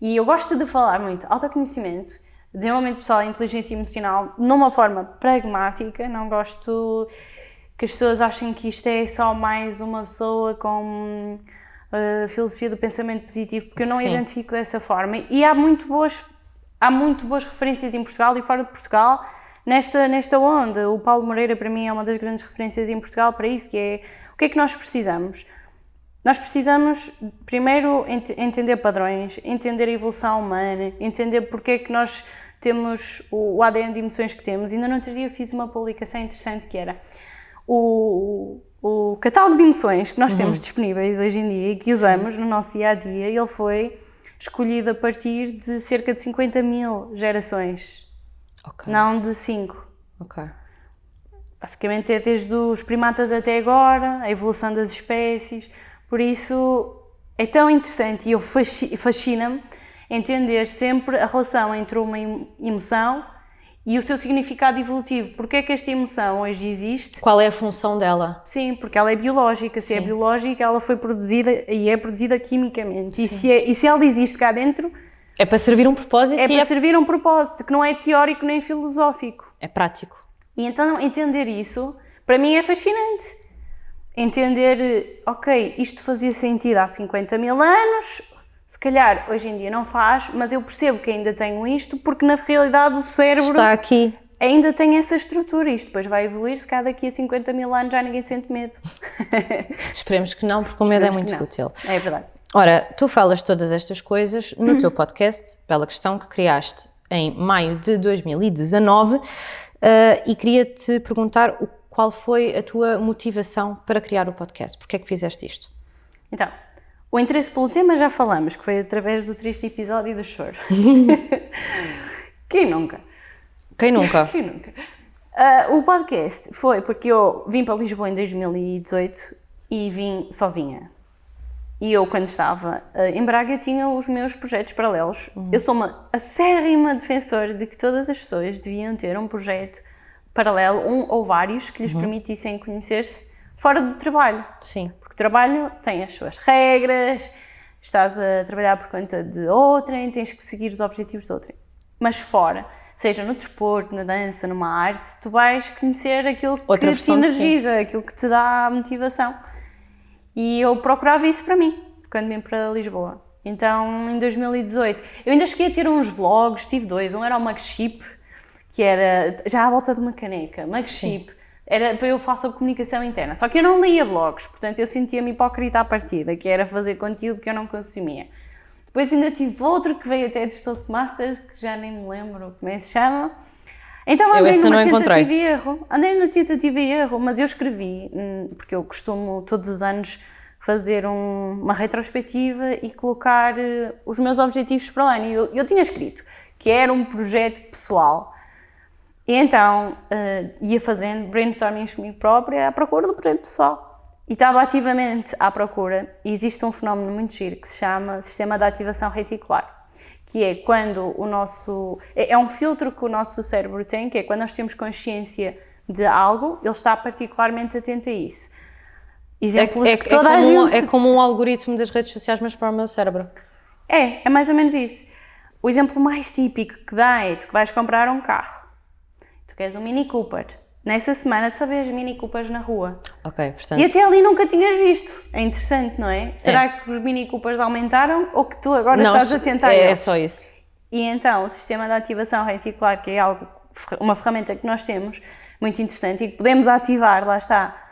E eu gosto de falar muito autoconhecimento, desenvolvimento pessoal e inteligência emocional numa forma pragmática. Não gosto que as pessoas achem que isto é só mais uma pessoa com uh, filosofia do pensamento positivo, porque eu não Sim. identifico dessa forma. E há muito boas, há muito boas referências em Portugal e fora de Portugal nesta, nesta onda. O Paulo Moreira, para mim, é uma das grandes referências em Portugal para isso, que é o que é que nós precisamos? Nós precisamos, primeiro, ent- entender padrões, entender a evolução humana, entender porque é que nós temos o, o ADN de emoções que temos. Ainda no outro dia fiz uma publicação interessante que era o, o catálogo de emoções que nós temos disponíveis hoje em dia e que usamos no nosso dia a dia, ele foi escolhido a partir de cerca de 50 mil gerações, Ok. não de 5. Ok. Basicamente é desde os primatas até agora, a evolução das espécies. Por isso é tão interessante e fascina-me entender sempre a relação entre uma em- emoção e o seu significado evolutivo. Porque é que esta emoção hoje existe? Qual é a função dela? Sim, porque ela é biológica. Se é Sim. biológica, ela foi produzida e é produzida quimicamente. E se, é- e se ela existe cá dentro, É para servir um propósito é para é, servir um propósito, que não é teórico nem filosófico. é prático. E então entender isso, para mim é fascinante. Entender, ok, isto fazia sentido há 50 mil anos, se calhar hoje em dia não faz, mas eu percebo que ainda tenho isto porque na realidade o cérebro Está aqui. ainda tem essa estrutura. Isto depois vai evoluir, se calhar daqui a 50 mil anos já ninguém sente medo. [LAUGHS] Esperemos que não, porque o medo é Esperemos muito que não. útil. É verdade. Ora, tu falas todas estas coisas no teu podcast, Bela Questão, que criaste em maio de 2019, eh, e queria-te perguntar o- qual foi a tua motivação para criar o podcast? Porquê é que fizeste isto? Então, o interesse pelo tema já falamos, que foi através do triste episódio do choro. [LAUGHS] Quem nunca? Quem nunca? Quem nunca? Ah, o podcast foi porque eu vim para Lisboa em 2018 e vim sozinha. E eu, quando estava ah, em Braga, tinha os meus projetos paralelos. Eu sou uma acérrima defensora de que todas as pessoas deviam ter um projeto paralelo, um ou vários, que lhes permitissem conhecer-se fora do trabalho. Sim. Trabalho tem as suas regras, estás a trabalhar por conta de outrem, tens que seguir os objetivos de outrem. Mas fora, seja no desporto, na dança, numa arte, tu vais conhecer aquilo Outra que te energiza, aquilo que te dá motivação. E eu procurava isso para mim, quando vim para Lisboa. Então, em 2018, eu ainda cheguei a ter uns vlogs, tive dois. Um era o Mugship, que era já à volta de uma caneca. Mugship era para eu fazer comunicação interna. Só que eu não lia vlogs, portanto eu sentia-me hipócrita à partida, que era fazer conteúdo que eu não consumia. Depois ainda tive outro que veio até dos Toastmasters, que já nem me lembro como é que se chama. Então andei numa tentativa e erro. Andei na tentativa e erro, mas eu escrevi, hum, porque eu costumo todos os anos fazer um, uma retrospectiva e colocar uh, os meus objetivos para o ano. E eu, eu tinha escrito que era um projeto pessoal. E então uh, ia fazendo brainstorming comigo própria à procura do projeto pessoal. E estava ativamente à procura, e existe um fenómeno muito giro que se chama Sistema de Ativação Reticular, que é quando o nosso. É, é um filtro que o nosso cérebro tem, que é quando nós temos consciência de algo, ele está particularmente atento a isso. Exemplos é, é, que toda é a gente... Um, é como um algoritmo das redes sociais, mas para o meu cérebro. É, é mais ou menos isso. O exemplo mais típico que dá é tu que vais comprar um carro. Queres um Mini Cooper. Nessa semana tu só vês Mini Coopers na rua. Ok, portanto... E até ali nunca tinhas visto. É interessante, não é? Será é. que os Mini Coopers aumentaram ou que tu agora não, estás a tentar... É, é só isso. E então o sistema de ativação reticular, que é algo, uma ferramenta que nós temos, muito interessante e que podemos ativar, lá está,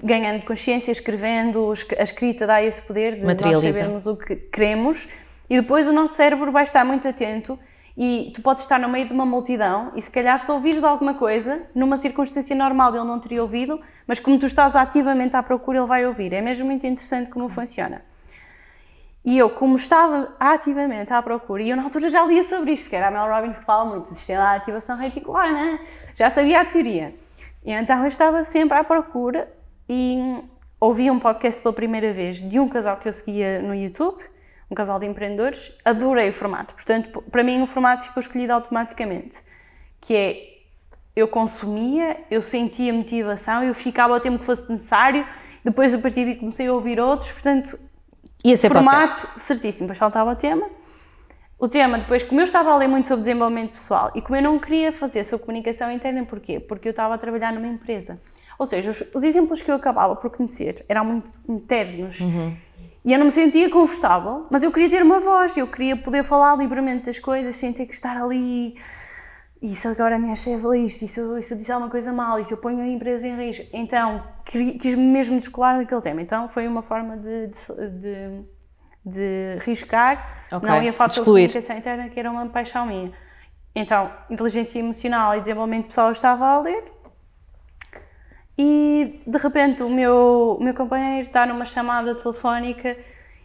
ganhando consciência, escrevendo, a escrita dá esse poder de nós sabermos o que queremos e depois o nosso cérebro vai estar muito atento e tu podes estar no meio de uma multidão e se calhar se ouvires alguma coisa, numa circunstância normal ele não teria ouvido, mas como tu estás ativamente à procura ele vai ouvir. É mesmo muito interessante como funciona. E eu, como estava ativamente à procura, e eu na altura já lia sobre isto, que era a Mel Robbins que fala muito, sistema de ativação reticular, né? já sabia a teoria. E então eu estava sempre à procura e ouvi um podcast pela primeira vez de um casal que eu seguia no YouTube, um casal de empreendedores, adorei o formato. Portanto, para mim o formato ficou escolhido automaticamente, que é eu consumia, eu sentia motivação, eu ficava o tempo que fosse necessário, depois a partir daí comecei a ouvir outros, portanto, Ia ser formato podcast. certíssimo, depois faltava o tema. O tema, depois, como eu estava a ler muito sobre desenvolvimento pessoal e como eu não queria fazer sobre comunicação interna, porquê? Porque eu estava a trabalhar numa empresa. Ou seja, os, os, exemplos que eu acabava por conhecer eram muito internos. Uhum. E eu não me sentia confortável, mas eu queria ter uma voz, eu queria poder falar livremente das coisas sem ter que estar ali. E se agora a minha chefe lê isto, e se eu, se eu disser alguma coisa mal, e se eu ponho a empresa em risco? Então, quis mesmo descolar daquele tema. Então, foi uma forma de, de, de, de riscar, okay. não ia falar sobre comunicação interna, que era uma paixão minha. Então, inteligência emocional e desenvolvimento pessoal eu estava a ler, e de repente o meu, o meu companheiro está numa chamada telefónica.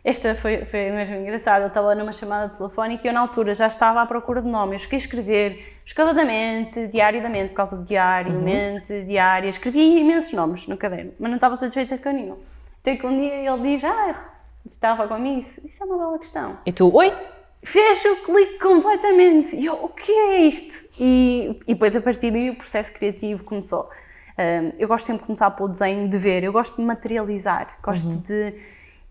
Esta foi, foi mesmo engraçada. Eu estava numa chamada telefónica e eu, na altura, já estava à procura de nomes. Eu cheguei a escrever escavadamente, diariamente, por causa de diariamente, uhum. diária. Escrevi imensos nomes no caderno, mas não estava satisfeita com nenhum. Até que um dia ele diz: Ah, estava comigo. Isso, isso é uma bela questão. E tu, oi? Fez o clique completamente. E eu, o que é isto? E, e depois, a partir daí, o processo criativo começou eu gosto sempre de começar pelo desenho de ver, eu gosto de materializar, gosto uhum. de.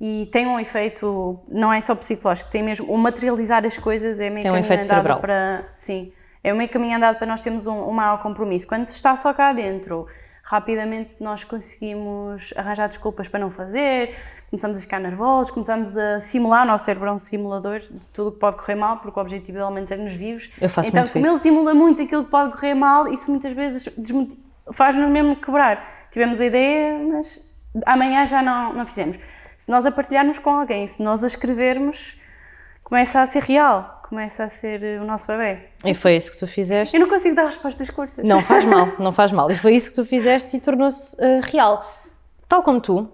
E tem um efeito, não é só psicológico, tem mesmo. O materializar as coisas é meio tem um efeito cerebral. para. Sim, é meio caminho andado para nós termos um, um maior compromisso. Quando se está só cá dentro, rapidamente nós conseguimos arranjar desculpas para não fazer, começamos a ficar nervosos, começamos a simular, o nosso cérebro é um simulador de tudo o que pode correr mal, porque o objetivo dele é manter-nos vivos. Eu faço então, muito como isso. ele simula muito aquilo que pode correr mal, isso muitas vezes desmotiva faz-nos mesmo quebrar. Tivemos a ideia, mas amanhã já não, não fizemos. Se nós a partilharmos com alguém, se nós a escrevermos, começa a ser real, começa a ser o nosso bebê. E foi isso que tu fizeste? Eu não consigo dar respostas curtas. Não faz mal, [LAUGHS] não faz mal. E foi isso que tu fizeste e tornou-se uh, real. Tal como tu,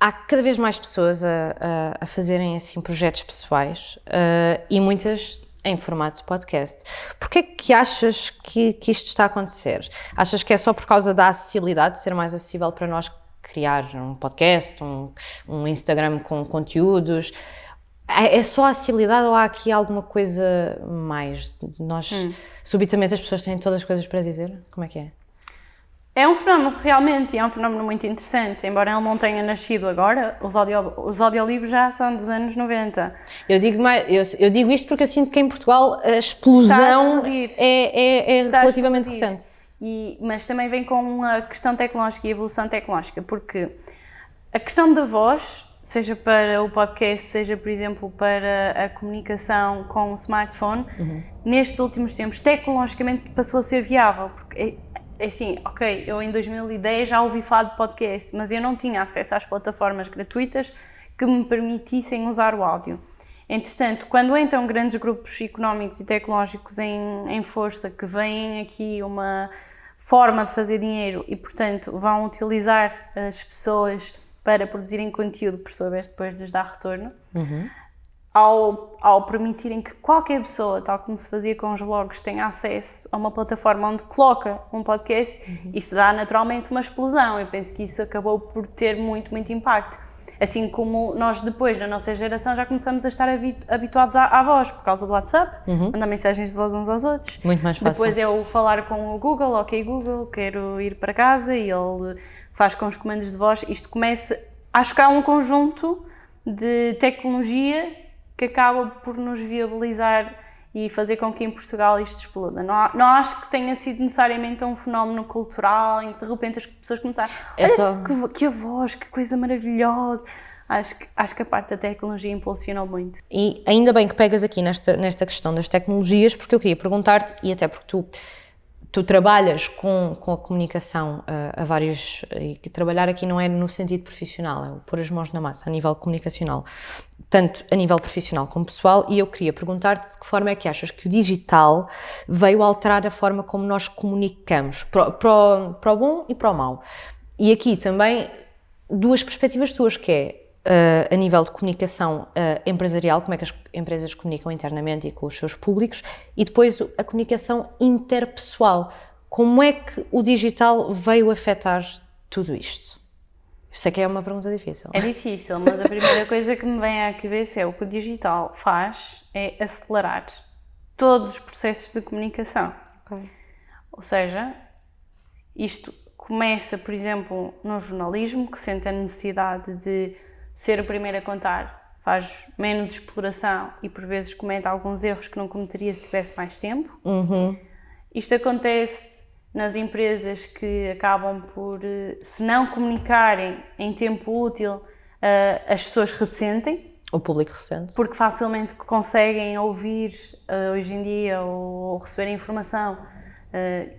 há cada vez mais pessoas a, a, a fazerem assim projetos pessoais uh, e muitas em formato de podcast. Porquê é que achas que, que isto está a acontecer? Achas que é só por causa da acessibilidade, de ser mais acessível para nós criar um podcast, um, um Instagram com conteúdos? É, é só a acessibilidade ou há aqui alguma coisa mais? Nós, hum. subitamente, as pessoas têm todas as coisas para dizer? Como é que é? É um fenómeno realmente, é um fenómeno muito interessante, embora ele não tenha nascido agora, os, audio, os audiolivros já são dos anos 90. Eu digo, mais, eu, eu digo isto porque eu sinto que em Portugal a explosão a é, é, é relativamente recente. E, mas também vem com a questão tecnológica e a evolução tecnológica, porque a questão da voz seja para o podcast, seja, por exemplo, para a comunicação com o smartphone, uhum. nestes últimos tempos, tecnologicamente passou a ser viável, porque é assim, ok, eu em 2010 já ouvi falar de podcast, mas eu não tinha acesso às plataformas gratuitas que me permitissem usar o áudio. Entretanto, quando entram grandes grupos económicos e tecnológicos em, em força, que veem aqui uma forma de fazer dinheiro e, portanto, vão utilizar as pessoas para produzirem conteúdo, por sua vez, depois lhes dar retorno, uhum. Ao, ao permitirem que qualquer pessoa, tal como se fazia com os blogs, tenha acesso a uma plataforma onde coloca um podcast, uhum. isso dá naturalmente uma explosão. Eu penso que isso acabou por ter muito, muito impacto. Assim como nós depois, na nossa geração, já começamos a estar habituados à, à voz, por causa do WhatsApp, uhum. mandar mensagens de voz uns aos outros. Muito mais fácil. Depois é o falar com o Google, ok Google, quero ir para casa e ele faz com os comandos de voz. Isto começa, acho que há um conjunto de tecnologia que acaba por nos viabilizar e fazer com que em Portugal isto exploda. Não, não acho que tenha sido necessariamente um fenómeno cultural em que de repente as pessoas começaram é só... que, que a voz, que coisa maravilhosa. Acho que, acho que a parte da tecnologia impulsionou muito. E ainda bem que pegas aqui nesta, nesta questão das tecnologias, porque eu queria perguntar-te, e até porque tu tu trabalhas com, com a comunicação uh, a vários. e trabalhar aqui não é no sentido profissional, é pôr as mãos na massa, a nível comunicacional, tanto a nível profissional como pessoal, e eu queria perguntar-te de que forma é que achas que o digital veio alterar a forma como nós comunicamos, para, o bom e para o mau. E aqui também duas perspectivas tuas, que é a nível de comunicação uh, empresarial, como é que as empresas comunicam internamente e com os seus públicos, e depois a comunicação interpessoal. Como é que o digital veio afetar tudo isto? Sei que é uma pergunta difícil. É difícil, mas a primeira coisa que me vem à cabeça é o que o digital faz é acelerar todos os processos de comunicação. Okay. Ou seja, isto começa, por exemplo, no jornalismo, que sente a necessidade de ser o primeiro a contar faz menos exploração e por vezes comete alguns erros que não cometeria se tivesse mais tempo. Uhum. Isto acontece nas empresas que acabam por, eh, se não comunicarem em tempo útil, eh, as pessoas ressentem. O público ressente. Porque facilmente conseguem ouvir eh, hoje em dia ou receber informação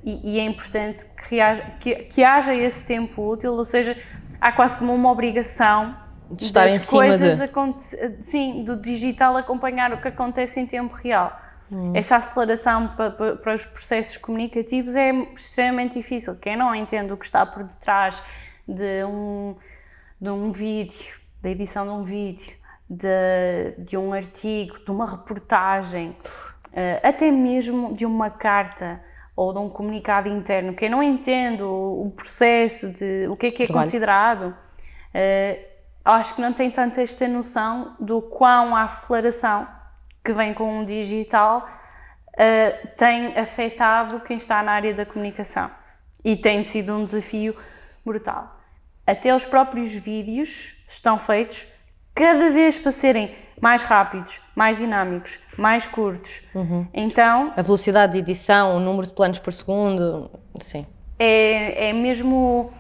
e, é importante que haja, que, que haja esse tempo útil, ou seja, há quase como uma obrigação de estar em cima coisas de... sim, do digital acompanhar o que acontece em tempo real. Hum. Essa aceleração para, para, os processos comunicativos é extremamente difícil. Quem não entende o que está por detrás de um, de um vídeo, da edição de um vídeo, de, de um artigo, de uma reportagem, eh, até mesmo de uma carta ou de um comunicado interno, quem não entende o, processo de o que é que é considerado, eh, acho que não tem tanto esta noção do quão a aceleração que vem com o digital uh, tem afetado quem está na área da comunicação. E tem sido um desafio brutal. Até os próprios vídeos estão feitos cada vez para serem mais rápidos, mais dinâmicos, mais curtos. Uhum. Então... A velocidade de edição, o número de planos por segundo, sim. É, é mesmo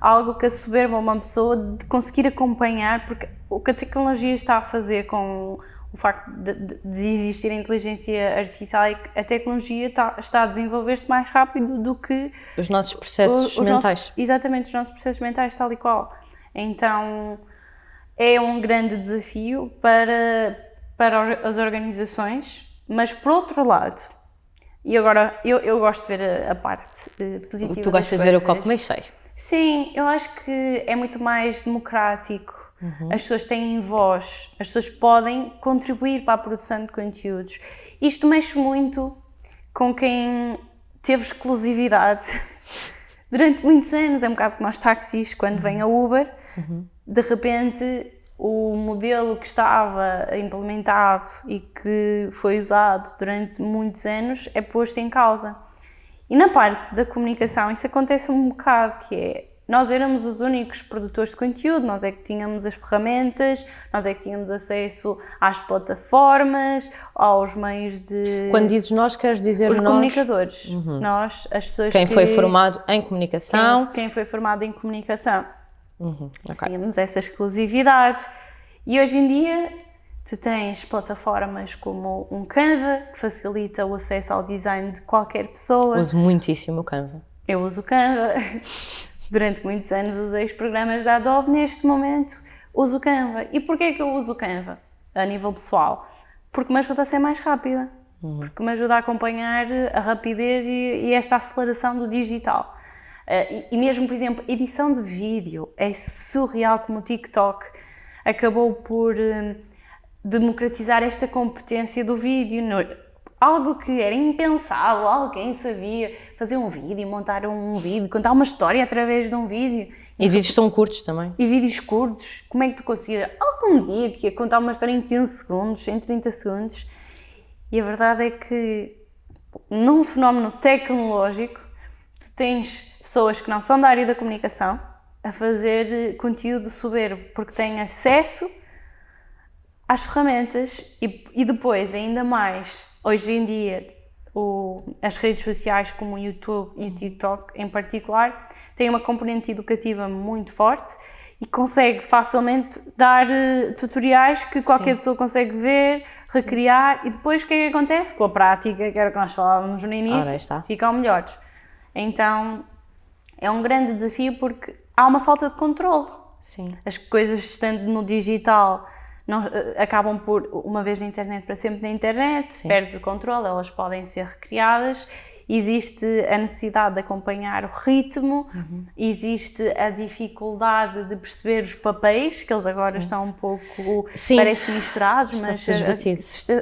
algo que assoberba uma pessoa de conseguir acompanhar, porque o que a tecnologia está a fazer com o facto de, de existir a inteligência artificial é que a tecnologia está, está a desenvolver-se mais rápido do que os nossos processos os mentais. Nossos, exatamente, os nossos processos mentais, tal e qual. Então é um grande desafio para, para as organizações, mas por outro lado, e agora eu, eu gosto de ver a, a parte positiva. Tu gostas de ver o copo meio cheio. Sim, eu acho que é muito mais democrático. Uhum. As pessoas têm voz, as pessoas podem contribuir para a produção de conteúdos. Isto mexe muito com quem teve exclusividade [LAUGHS] durante muitos anos. É um bocado como os táxis, quando uhum. vem a Uber, uhum. de repente o modelo que estava implementado e que foi usado durante muitos anos é posto em causa. E na parte da comunicação isso acontece um bocado, que é nós éramos os únicos produtores de conteúdo, nós é que tínhamos as ferramentas, nós é que tínhamos acesso às plataformas, aos meios de... Quando dizes nós, queres dizer os nós? comunicadores, uhum. nós, as pessoas Quem que... foi formado em comunicação. Quem, quem foi formado em comunicação. Uhum. Okay. Tínhamos essa exclusividade E hoje em dia tu tens plataformas como um Canva, que facilita o acesso ao design de qualquer pessoa. Uso muitíssimo o Canva. Eu uso o Canva. [LAUGHS] Durante muitos anos usei os programas da Adobe, neste momento uso o Canva. E porquê que eu uso o Canva a nível pessoal? Porque me ajuda a ser mais rápida. Uhum. Porque me ajuda a acompanhar a rapidez e, e esta aceleração do digital. Uh, e, e, mesmo, por exemplo, edição de vídeo é surreal como o TikTok acabou por uh, democratizar esta competência do vídeo. No, algo que era impensável, alguém sabia fazer um vídeo, montar um vídeo, contar uma história através de um vídeo. E vídeos são curtos também. E vídeos curtos. Como é que tu conseguia algum dia que ia contar uma história em 15 segundos, em 30 segundos? E a verdade é que num fenómeno tecnológico, tu tens pessoas que não são da área da comunicação a fazer conteúdo soberbo, porque têm acesso às ferramentas e, e depois, ainda mais, hoje em dia, o, as redes sociais como o YouTube e o TikTok em particular têm uma componente educativa muito forte e consegue facilmente dar uh, tutoriais que qualquer Sim. pessoa consegue ver, recriar Sim. e depois o que é que acontece? Com a prática, que era o que nós falávamos no início, ficam melhores. Então é um grande desafio porque há uma falta de controle. Sim. As coisas estando no digital não, eh, acabam por, uma vez na internet, para sempre na internet, Sim. perdes o controle, elas podem ser recriadas existe a necessidade de acompanhar o ritmo, uhum. existe a dificuldade de perceber os papéis, que eles agora Sim. estão um pouco, Sim. parecem misturados, Estão mas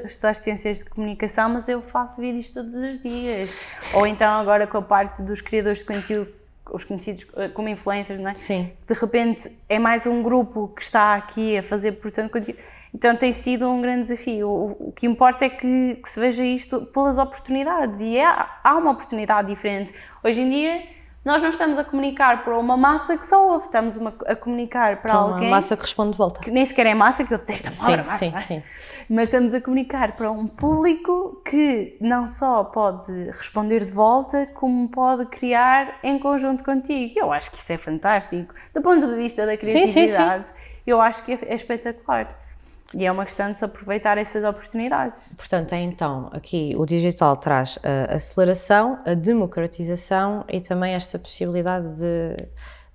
estou às ciências de comunicação, mas eu faço vídeos todos os dias. Ou então agora com a parte dos criadores de conteúdo os conhecidos eh, como influencers, não é? Sim. De repente é mais um grupo que está aqui a fazer produção de conteúdo então tem sido um grande desafio. O, o que importa é que, que, se veja isto pelas oportunidades e é, há uma oportunidade diferente. Hoje em dia nós não estamos a comunicar para uma massa que só ouve, estamos uma, a comunicar para, para alguém... uma massa que responde de volta. Que nem sequer é massa, que eu detesto a palavra sim, massa. Sim, sim. Mas estamos a comunicar para um público que não só pode responder de volta, como pode criar em conjunto contigo. Eu acho que isso é fantástico. Do ponto de vista da criatividade, sim, sim, eu acho que é, é espetacular. E é uma questão de se aproveitar essas oportunidades. Portanto, é então, aqui o digital traz a aceleração, a democratização e também esta possibilidade de,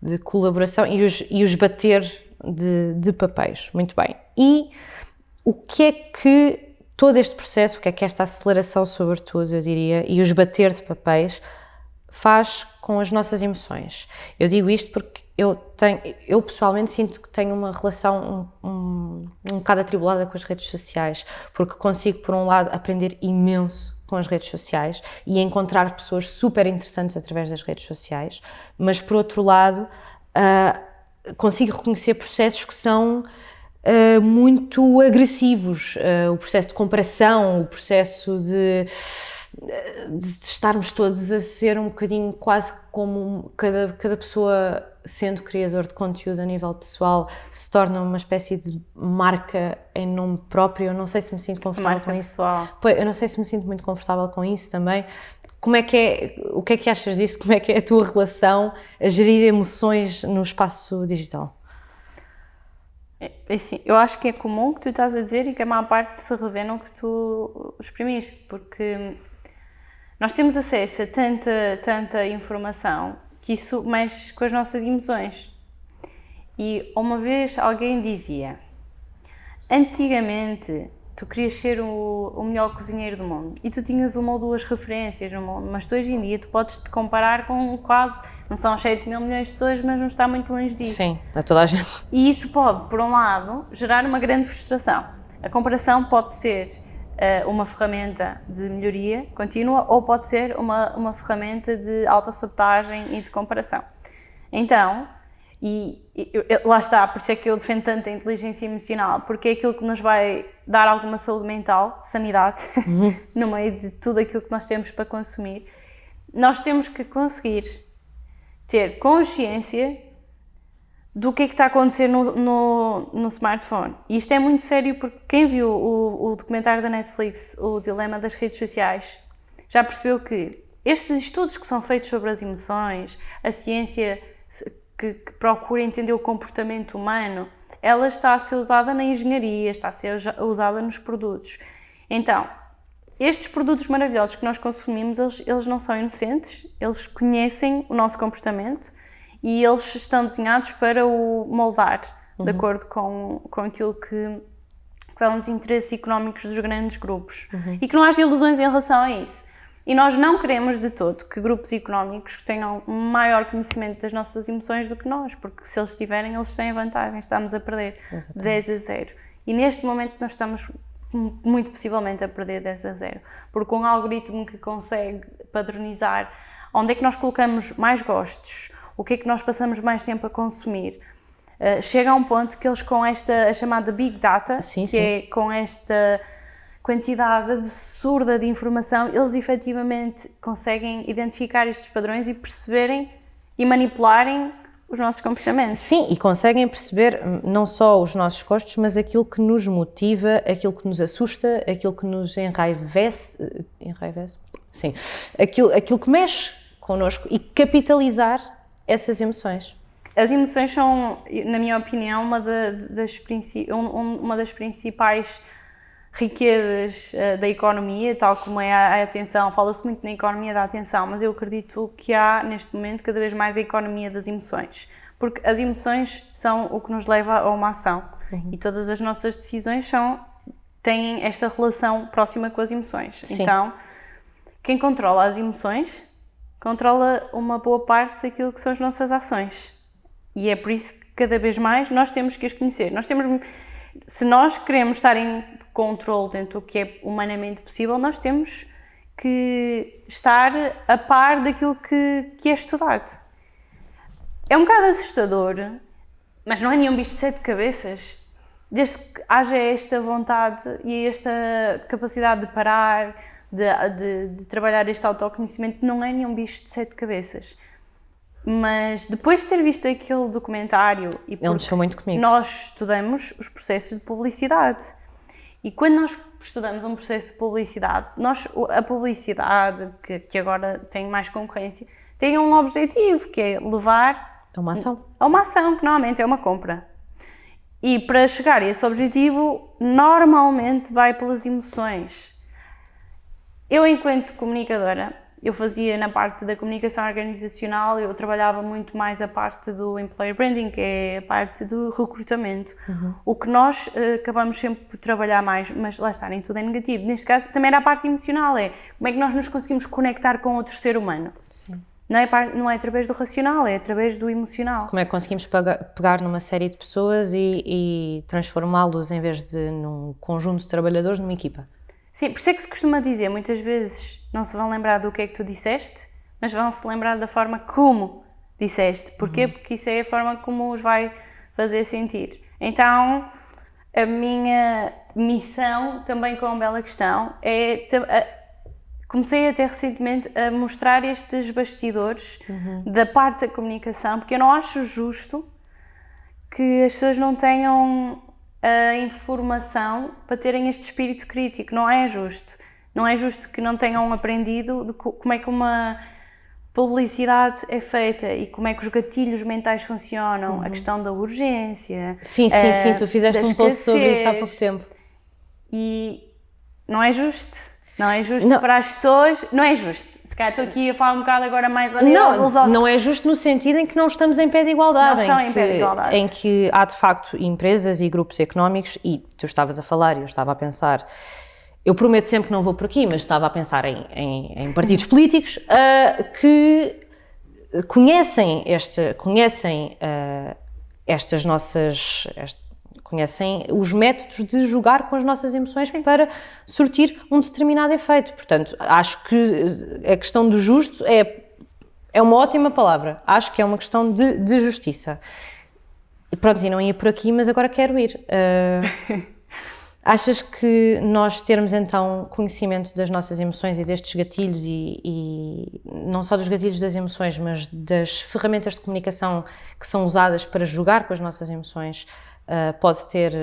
de colaboração e os, e os bater de, de papéis. Muito bem. E o que é que todo este processo, o que é que esta aceleração, sobretudo, eu diria, e os bater de papéis, faz com as nossas emoções? Eu digo isto porque eu, tenho, eu pessoalmente sinto que tenho uma relação um, um, um bocado atribulada com as redes sociais, porque consigo, por um lado, aprender imenso com as redes sociais e encontrar pessoas super interessantes através das redes sociais, mas por outro lado, uh, consigo reconhecer processos que são uh, muito agressivos, uh, o processo de comparação, o processo de de estarmos todos a ser um bocadinho quase como cada, cada pessoa sendo criador de conteúdo a nível pessoal se torna uma espécie de marca em nome próprio. Eu não sei se me sinto confortável marca com pessoal. isso. Eu não sei se me sinto muito confortável com isso também. Como é que é, o que é que achas disso? Como é que é a tua relação a gerir emoções no espaço digital? É, é assim, eu acho que é comum o que tu estás a dizer e que a maior parte se revê no que tu exprimiste, porque nós temos acesso a tanta, tanta informação que isso mexe com as nossas emoções. E uma vez alguém dizia: Antigamente tu querias ser o, o, melhor cozinheiro do mundo e tu tinhas uma ou duas referências no mundo, mas tu hoje em dia tu podes te comparar com quase, não são 7 mil milhões de pessoas, mas não está muito longe disso. Sim, a toda a gente. E isso pode, por um lado, gerar uma grande frustração. A comparação pode ser uma ferramenta de melhoria contínua ou pode ser uma, uma ferramenta de autossabotagem e de comparação. Então, e, e, lá está, por isso é que eu defendo tanto a inteligência emocional, porque é aquilo que nos vai dar alguma saúde mental, sanidade, uhum. [LAUGHS] no meio de tudo aquilo que nós temos para consumir. Nós temos que conseguir ter consciência do que é que está a acontecer no, no, no, smartphone. E isto é muito sério porque quem viu o, o documentário da Netflix, O Dilema das Redes Sociais, já percebeu que estes estudos que são feitos sobre as emoções, a ciência que, que procura entender o comportamento humano, ela está a ser usada na engenharia, está a ser usada nos produtos. Então, estes produtos maravilhosos que nós consumimos, eles, eles não são inocentes, eles conhecem o nosso comportamento e eles estão desenhados para o moldar uhum. de acordo com, com aquilo que são os interesses económicos dos grandes grupos. Uhum. E que não haja ilusões em relação a isso. E nós não queremos de todo que grupos económicos tenham um maior conhecimento das nossas emoções do que nós, porque se eles tiverem, eles têm vantagem, estamos a perder Exatamente. 10 a 0. E neste momento nós estamos muito possivelmente a perder 10 a 0, porque um algoritmo que consegue padronizar onde é que nós colocamos mais gostos, o que é que nós passamos mais tempo a consumir, uh, chega a um ponto que eles com esta a chamada Big Data, sim, que sim. é com esta quantidade absurda de informação, eles efetivamente conseguem identificar estes padrões e perceberem e manipularem os nossos comportamentos. Sim, e conseguem perceber hum, não só os nossos gostos, mas aquilo que nos motiva, aquilo que nos assusta, aquilo que nos enraivece, eh, enraivece? Sim, aquilo, aquilo que mexe connosco e capitalizar essas emoções. As emoções são, na minha opinião, uma, das, uma das principais riquezas uh, da economia, tal como é a, a atenção. Fala-se muito na economia da atenção, mas eu acredito que há neste momento cada vez mais a economia das emoções, porque as emoções são o que nos leva a uma ação uhum. e todas as nossas decisões são têm esta relação próxima com as emoções. Sim. Então, quem controla as emoções controla uma boa parte daquilo que são as nossas ações. E é por isso que cada vez mais nós temos que as conhecer. Nós temos se nós queremos estar em controle dentro do que é humanamente possível, nós temos que estar a par daquilo que, que é estudado. É um bocado assustador, mas não é nenhum bicho de sete cabeças. Desde que haja esta vontade e esta capacidade de parar, de, de, de trabalhar este autoconhecimento, não é nenhum bicho de sete cabeças. Mas depois de ter visto aquele documentário e Ele mexeu muito comigo. nós estudamos os processos de publicidade e quando nós estudamos um processo de publicidade, nós, a publicidade, que, que agora tem mais concorrência, tem um objetivo, que é levar a uma ação. A uma ação, que normalmente é uma compra. E para chegar a esse objetivo, normalmente vai pelas emoções. Eu, enquanto comunicadora, eu fazia na parte da comunicação organizacional, eu trabalhava muito mais a parte do employer branding, que é a parte do recrutamento. Uhum. O que nós uh, acabamos sempre por trabalhar mais, mas lá está, nem tudo é negativo. Neste caso também era a parte emocional, é como é que nós nos conseguimos conectar com outro ser humano. Sim. Não é, não é através do racional, é através do emocional. Como é que conseguimos pegar numa série de pessoas e, e transformá-los, em vez de num conjunto de trabalhadores, numa equipa? Sim, por isso é que se costuma dizer, muitas vezes não se vão lembrar do que é que tu disseste, mas vão se lembrar da forma como disseste. Porquê? Uhum. Porque isso é a forma como os vai fazer sentir. Então, a minha missão também com a Bela Questão é. Comecei até recentemente a mostrar estes bastidores uhum. da parte da comunicação, porque eu não acho justo que as pessoas não tenham a informação para terem este espírito crítico. Não é justo. Não é justo que não tenham aprendido de como é que uma publicidade é feita e como é que os gatilhos mentais funcionam, uhum. a questão da urgência. Sim, sim, uh, sim, tu fizeste um post sobre isso há pouco tempo. E não é justo. Não é justo não. para as pessoas, não é justo. Calhar estou aqui a falar um bocado agora mais a Não, não é justo no sentido em que não estamos em pé de igualdade. Não estão em, em pé de igualdade. Em que há de facto empresas e grupos económicos, e tu estavas a falar e eu estava a pensar eu prometo sempre que não vou por aqui, mas estava a pensar em, em, em partidos [LAUGHS] políticos uh, que conhecem, este, conhecem uh, estas nossas. Este, conhecem os métodos de jogar com as nossas emoções Sim. para surtir um determinado efeito. Portanto, acho que a questão do justo é, é uma ótima palavra. Acho que é uma questão de, de justiça. Pronto, e não ia por aqui, mas agora quero ir. Uh, [LAUGHS] Achas que nós termos então conhecimento das nossas emoções e destes gatilhos e, e, não só dos gatilhos das emoções, mas das ferramentas de comunicação que são usadas para jogar com as nossas emoções uh, pode ter,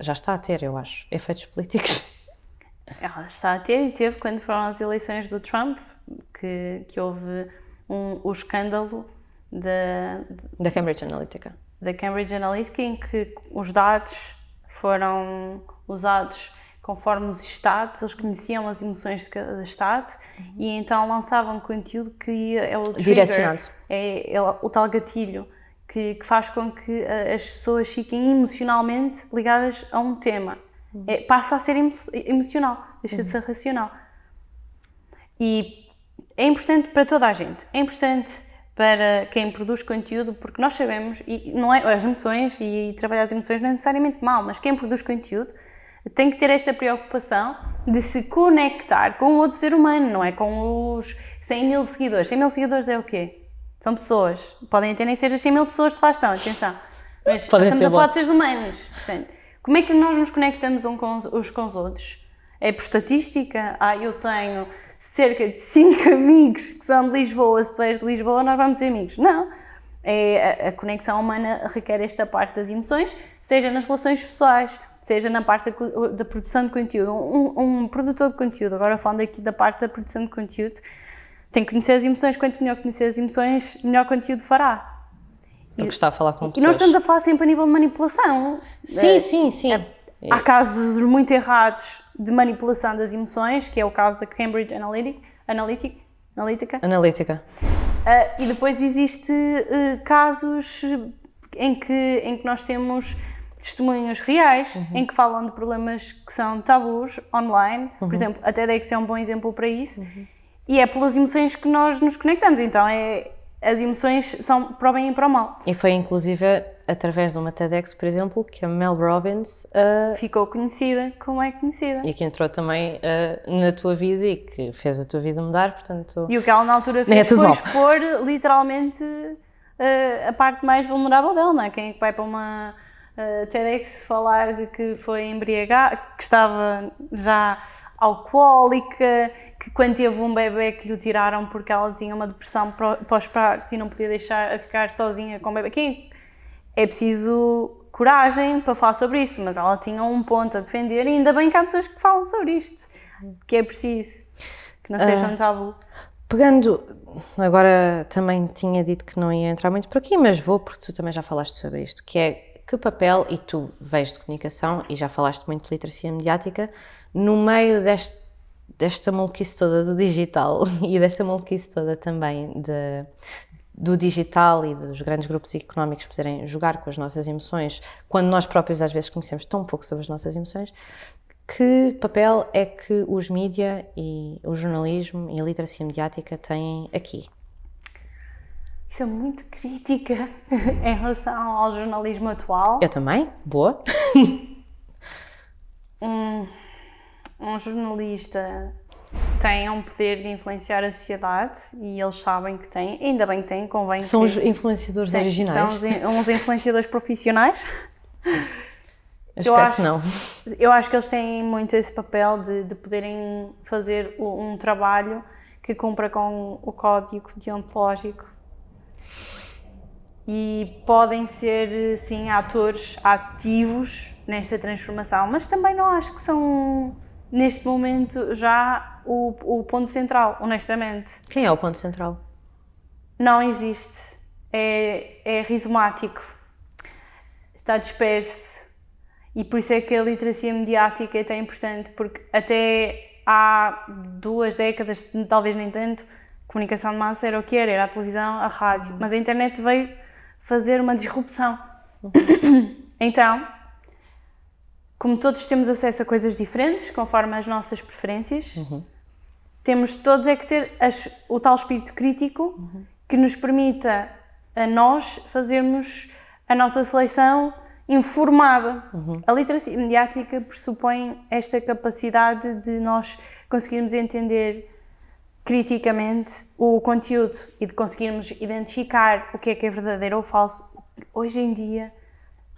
já está a ter, eu acho, efeitos políticos? [LAUGHS] Ela está a ter e teve quando foram as eleições do Trump, que, que houve um, o escândalo da... Da Cambridge Analytica da Cambridge Analytica em que os dados foram usados conforme os estados, eles conheciam as emoções de cada estado uhum. e então lançavam conteúdo que é o trigger, Direcionado. É, é o tal gatilho que, que, faz com que eh, as pessoas fiquem emocionalmente ligadas a um tema. Uhum. É, passa a ser emo emocional, deixa uhum. de ser racional. E é importante para toda a gente. É importante para quem produz conteúdo, porque nós sabemos, e não é as emoções e trabalhar as emoções não é necessariamente mal, mas quem produz conteúdo tem que ter esta preocupação de se conectar com outro ser humano, não é com os 100 mil seguidores. 100 mil seguidores é o quê? São pessoas. Podem até nem ser as 100 mil pessoas que lá estão, atenção. Mas Podem estamos a falar de seres humanos. Portanto, como é que nós nos conectamos uns com os, com os outros? É por estatística? Ah, eu tenho cerca de 5 [LAUGHS] amigos que são de Lisboa. Se tu és de Lisboa, nós vamos ser amigos. Não. É, a, a conexão humana requer esta parte das emoções, seja nas relações pessoais, seja na parte da, da produção de conteúdo. Um, um, produtor de conteúdo, agora falando aqui da parte da produção de conteúdo, tem que conhecer as emoções. Quanto melhor conhecer as emoções, melhor conteúdo fará. Porque está a falar com pessoas. E nós estamos a falar sempre a nível de manipulação. Sim, é, sim, sim. É, há casos muito errados de manipulação das emoções, que é o caso da Cambridge Analytica. Analytic, Analytica. Analytica. Uh, e depois existe uh, casos em que, em que nós temos testemunhos reais uhum. em que falam de problemas que são tabus online. Uhum. Por exemplo, a TEDx é um bom exemplo para isso. Uhum. E é pelas emoções que nós nos conectamos. Então, é, as emoções são para o bem e para o mal. E foi inclusive através de uma TEDx, por exemplo, que a Mel Robbins uh, ficou conhecida como é conhecida. E que entrou também uh, na tua vida e que fez a tua vida mudar, portanto... E o que ela na altura é fez é foi mal. expor literalmente uh, a parte mais vulnerável dela, não é? Quem é que vai para uma TEDx falar de que foi embriagada, que estava já alcoólica, que quando teve um bebê que lhe tiraram porque ela tinha uma depressão pós-parto e não podia deixar a ficar sozinha com o bebê. Quem é preciso coragem para falar sobre isso, mas ela tinha um ponto a defender e ainda bem que há pessoas que falam sobre isto, que é preciso, que não seja uh, um tabu. Pegando, agora também tinha dito que não ia entrar muito por aqui, mas vou porque tu também já falaste sobre isto, que é que papel, e tu vês de comunicação e já falaste muito de literacia mediática, no meio deste, desta maluquice toda do digital [LAUGHS] e desta maluquice toda também de, do digital e dos grandes grupos económicos poderem jogar com as nossas emoções, quando nós próprios às vezes conhecemos tão pouco sobre as nossas emoções, que papel é que os mídia e o jornalismo e a literacia mediática têm aqui? sou muito crítica [LAUGHS] em relação ao jornalismo atual. Eu também, boa. [LAUGHS] um, um jornalista tem um poder de influenciar a sociedade e eles sabem que têm, ainda bem que têm, convém São que, os influenciadores sim, originais? São uns influenciadores profissionais. Eu, eu acho, que não. Eu acho que eles têm muito esse papel de, de poderem fazer um trabalho que cumpra com o código deontológico e podem ser, sim, atores ativos nesta transformação, mas também não acho que são, neste momento, já o, o ponto central, honestamente. Quem é o ponto central? Não existe. É, é rizomático. Está disperso. E por isso é que a literacia mediática é tão importante, porque até há duas décadas, talvez nem tanto, comunicação de massa era o que era, era a televisão, a rádio, mas a internet veio fazer uma disrupção. [COUGHS] Então, como todos temos acesso a coisas diferentes, conforme as nossas preferências, uhum. temos todos é que ter as, o tal espírito crítico uhum. que nos permita a nós fazermos a nossa seleção informada. Uhum. A literacia mediática pressupõe esta capacidade de nós conseguirmos entender criticamente o conteúdo e de conseguirmos identificar o que é que é verdadeiro ou falso, hoje em dia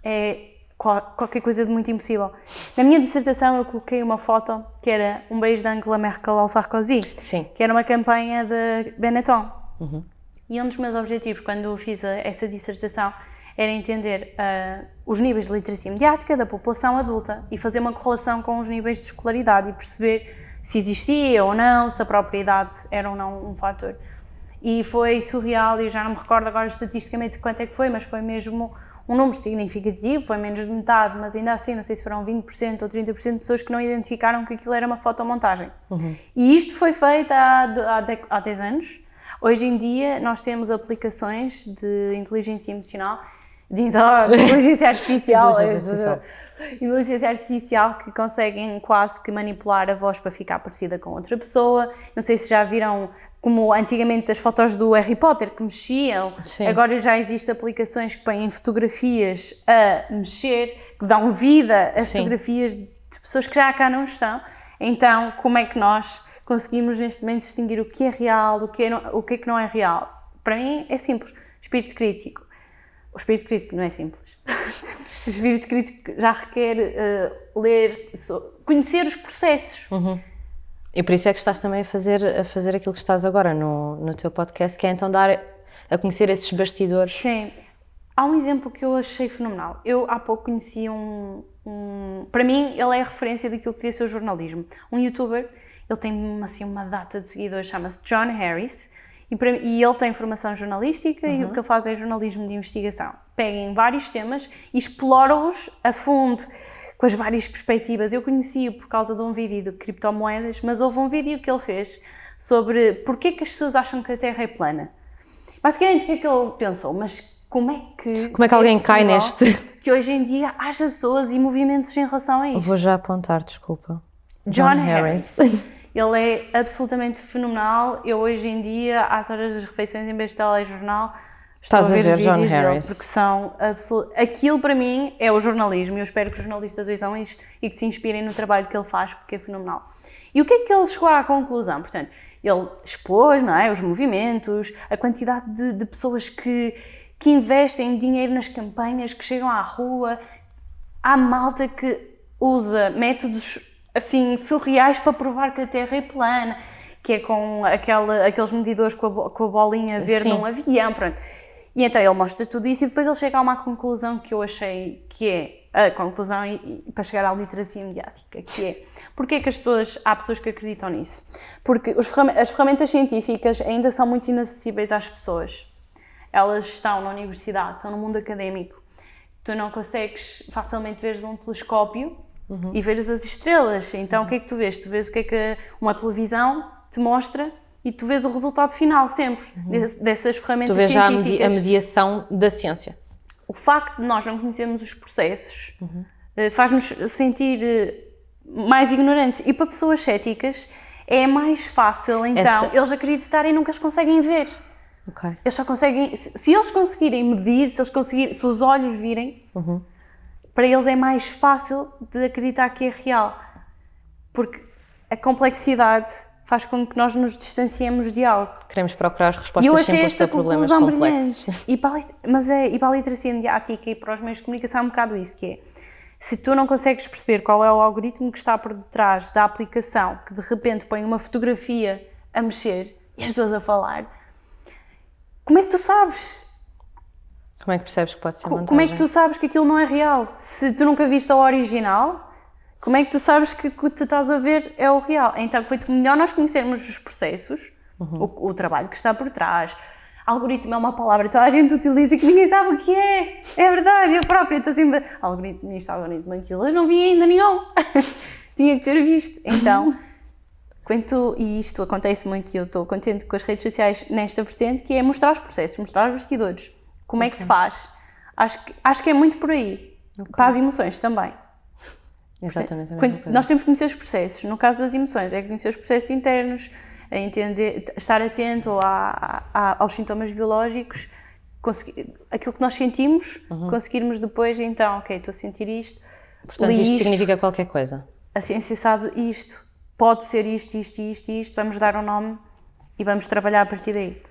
é qualquer coisa de muito impossível. Na minha dissertação eu coloquei uma foto que era um beijo de Angela Merkel ao Sarkozy, Sim. que era uma campanha de Benetton. Uhum. E um dos meus objetivos quando fiz essa dissertação era entender uh, os níveis de literacia mediática da população adulta e fazer uma correlação com os níveis de escolaridade e perceber se existia ou não, se a propriedade era ou não um fator. E foi surreal, e já não me recordo agora estatisticamente quanto é que foi, mas foi mesmo um número significativo, foi menos de metade, mas ainda assim, não sei se foram 20% ou 30% de pessoas que não identificaram que aquilo era uma fotomontagem. Uhum. E isto foi feito há, há, há 10 anos. Hoje em dia, nós temos aplicações de inteligência emocional, de [LAUGHS] inteligência artificial, inteligência artificial. inteligência artificial que conseguem quase que manipular a voz para ficar parecida com outra pessoa. Não sei se já viram como antigamente as fotos do Harry Potter que mexiam, Sim. agora já existem aplicações que põem fotografias a mexer, que dão vida a Sim. fotografias de pessoas que já cá não estão. Então, como é que nós conseguimos neste momento distinguir o que é real, o que é, não, o que, é que não é real? Para mim é simples, espírito crítico. O espírito crítico não é simples. [LAUGHS] o espírito crítico já requer uh, ler, conhecer os processos. Uhum e por isso é que estás também a fazer, a fazer aquilo que estás agora no, no teu podcast, que é então dar a conhecer esses bastidores. Sim. Há um exemplo que eu achei fenomenal. Eu há pouco conheci um, um para mim ele é a referência daquilo que devia ser o jornalismo. Um youtuber, ele tem assim uma data de seguidores, chama-se John Harris, e, para, e, ele tem formação jornalística uhum. e o que ele faz é jornalismo de investigação. Pega em vários temas e explora-os a fundo com as várias perspectivas. Eu conheci-o por causa de um vídeo de criptomoedas, mas houve um vídeo que ele fez sobre porquê que as pessoas acham que a Terra é plana. Basicamente, o que é que ele pensou? Mas como é que. Como é que alguém é cai neste? Que hoje em dia haja pessoas e movimentos em relação a isto. Vou já apontar, desculpa. John, John Harris. Harris. [LAUGHS] Ele é absolutamente fenomenal. Eu hoje em dia, às horas das refeições, em vez de telejornal, Estás a ver, a ver John Harris. porque são absolut... Aquilo para mim é o jornalismo e eu espero que os jornalistas vejam isto e que se inspirem no trabalho que ele faz porque é fenomenal. E o que é que ele chegou à conclusão? Portanto, ele expôs não é, os movimentos, a quantidade de, de pessoas que, que investem dinheiro nas campanhas, que chegam à rua. Há malta que usa métodos assim surreais para provar que a Terra é plana, que é com aquela, aqueles medidores com a, com a bolinha verde Sim. num avião, pronto. E então ele mostra tudo isso e depois ele chega a uma conclusão que eu achei que é a conclusão e, e, para chegar à literacia mediática, que é porque é que as pessoas, há pessoas que acreditam nisso? Porque os, as ferramentas científicas ainda são muito inacessíveis às pessoas. Elas estão na universidade, estão no mundo académico. Tu não consegues facilmente ver de um telescópio uhum. e ver as estrelas. Então uhum. o que é que tu vês? Tu vês o que é que uma televisão te mostra e tu vês o resultado final sempre uhum. dessas ferramentas científicas. Tu vês já a, medi a, mediação da ciência. O facto de nós não conhecermos os processos uhum. faz-nos sentir eh, mais ignorantes. E para pessoas céticas é mais fácil, então, Essa... eles acreditarem nunca as conseguem ver. Okay. Eles só conseguem, se eles conseguirem medir, se eles conseguirem, se os olhos virem, uhum. para eles é mais fácil de acreditar que é real. Porque a complexidade faz com que nós nos distanciemos de algo. Queremos procurar respostas eu simples para problemas complexos. E para, mas é, e para a literacia mediática e para os meios de comunicação é um bocado isso, que é, se tu não consegues perceber qual é o algoritmo que está por detrás da aplicação, que de repente põe uma fotografia a mexer e as duas a falar, como é que tu sabes? Como é que percebes que pode ser montagem? Como é que tu sabes que aquilo não é real? Se tu nunca viste a original, como é que tu sabes que o que tu estás a ver é o real? Então, foi melhor nós conhecermos os processos, uhum. o, o, trabalho que está por trás. Algoritmo é uma palavra que toda a gente utiliza e que ninguém sabe o que é. É verdade, eu própria estou sempre. Algoritmo isto, algoritmo aquilo. Eu não vi ainda nenhum. [LAUGHS] Tinha que ter visto. Então, [LAUGHS] quando e isto acontece muito e eu estou contente com as redes sociais nesta vertente, que é mostrar os processos, mostrar os bastidores. Como okay. é que se faz? Acho que, acho que é muito por aí. Okay. Para as emoções também. Exatamente. nós temos que conhecer os processos. No caso das emoções, é conhecer os processos internos, é entender, estar atento a, a, aos sintomas biológicos, conseguir, aquilo que nós sentimos, uhum. conseguirmos depois, então, ok, estou a sentir isto. Portanto, isto, isto significa qualquer coisa. A ciência sabe isto, pode ser isto, isto, isto, isto, vamos dar um nome e vamos trabalhar a partir daí.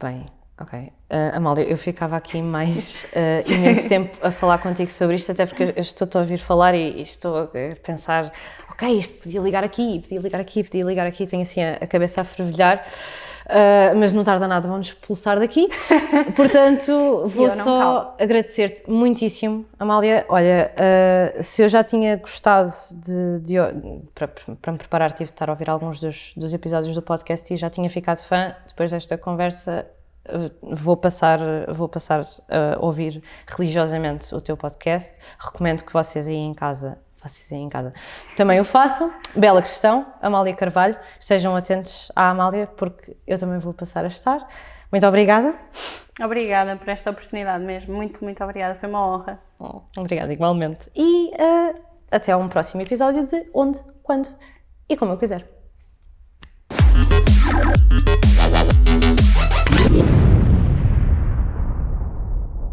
Bem, Ok. Uh, Amália, eu ficava aqui mais uh, imenso tempo a falar contigo sobre isto, até porque eu estou-te a ouvir falar e, e, estou a pensar, ok, isto podia ligar aqui, podia ligar aqui, podia ligar aqui, tenho assim a, a cabeça a fervilhar, uh, mas não tarda nada, vamos expulsar daqui. [LAUGHS] Portanto, vou só agradecer-te muitíssimo, Amália. Olha, se eu já tinha gostado de, de para, para, me preparar, tive de estar a ouvir alguns dos, dos episódios do podcast e já tinha ficado fã, depois desta conversa vou passar, vou passar a ouvir religiosamente o teu podcast. Recomendo que vocês aí em casa, vocês aí em casa, também o façam. Bela questão, Amália Carvalho. Estejam atentos à Amália, porque eu também vou passar a estar. Muito obrigada. Obrigada por esta oportunidade mesmo. Muito, muito obrigada. Foi uma honra. Oh, obrigada, igualmente. E uh, até um próximo episódio de Onde, Quando e Como Eu Quiser.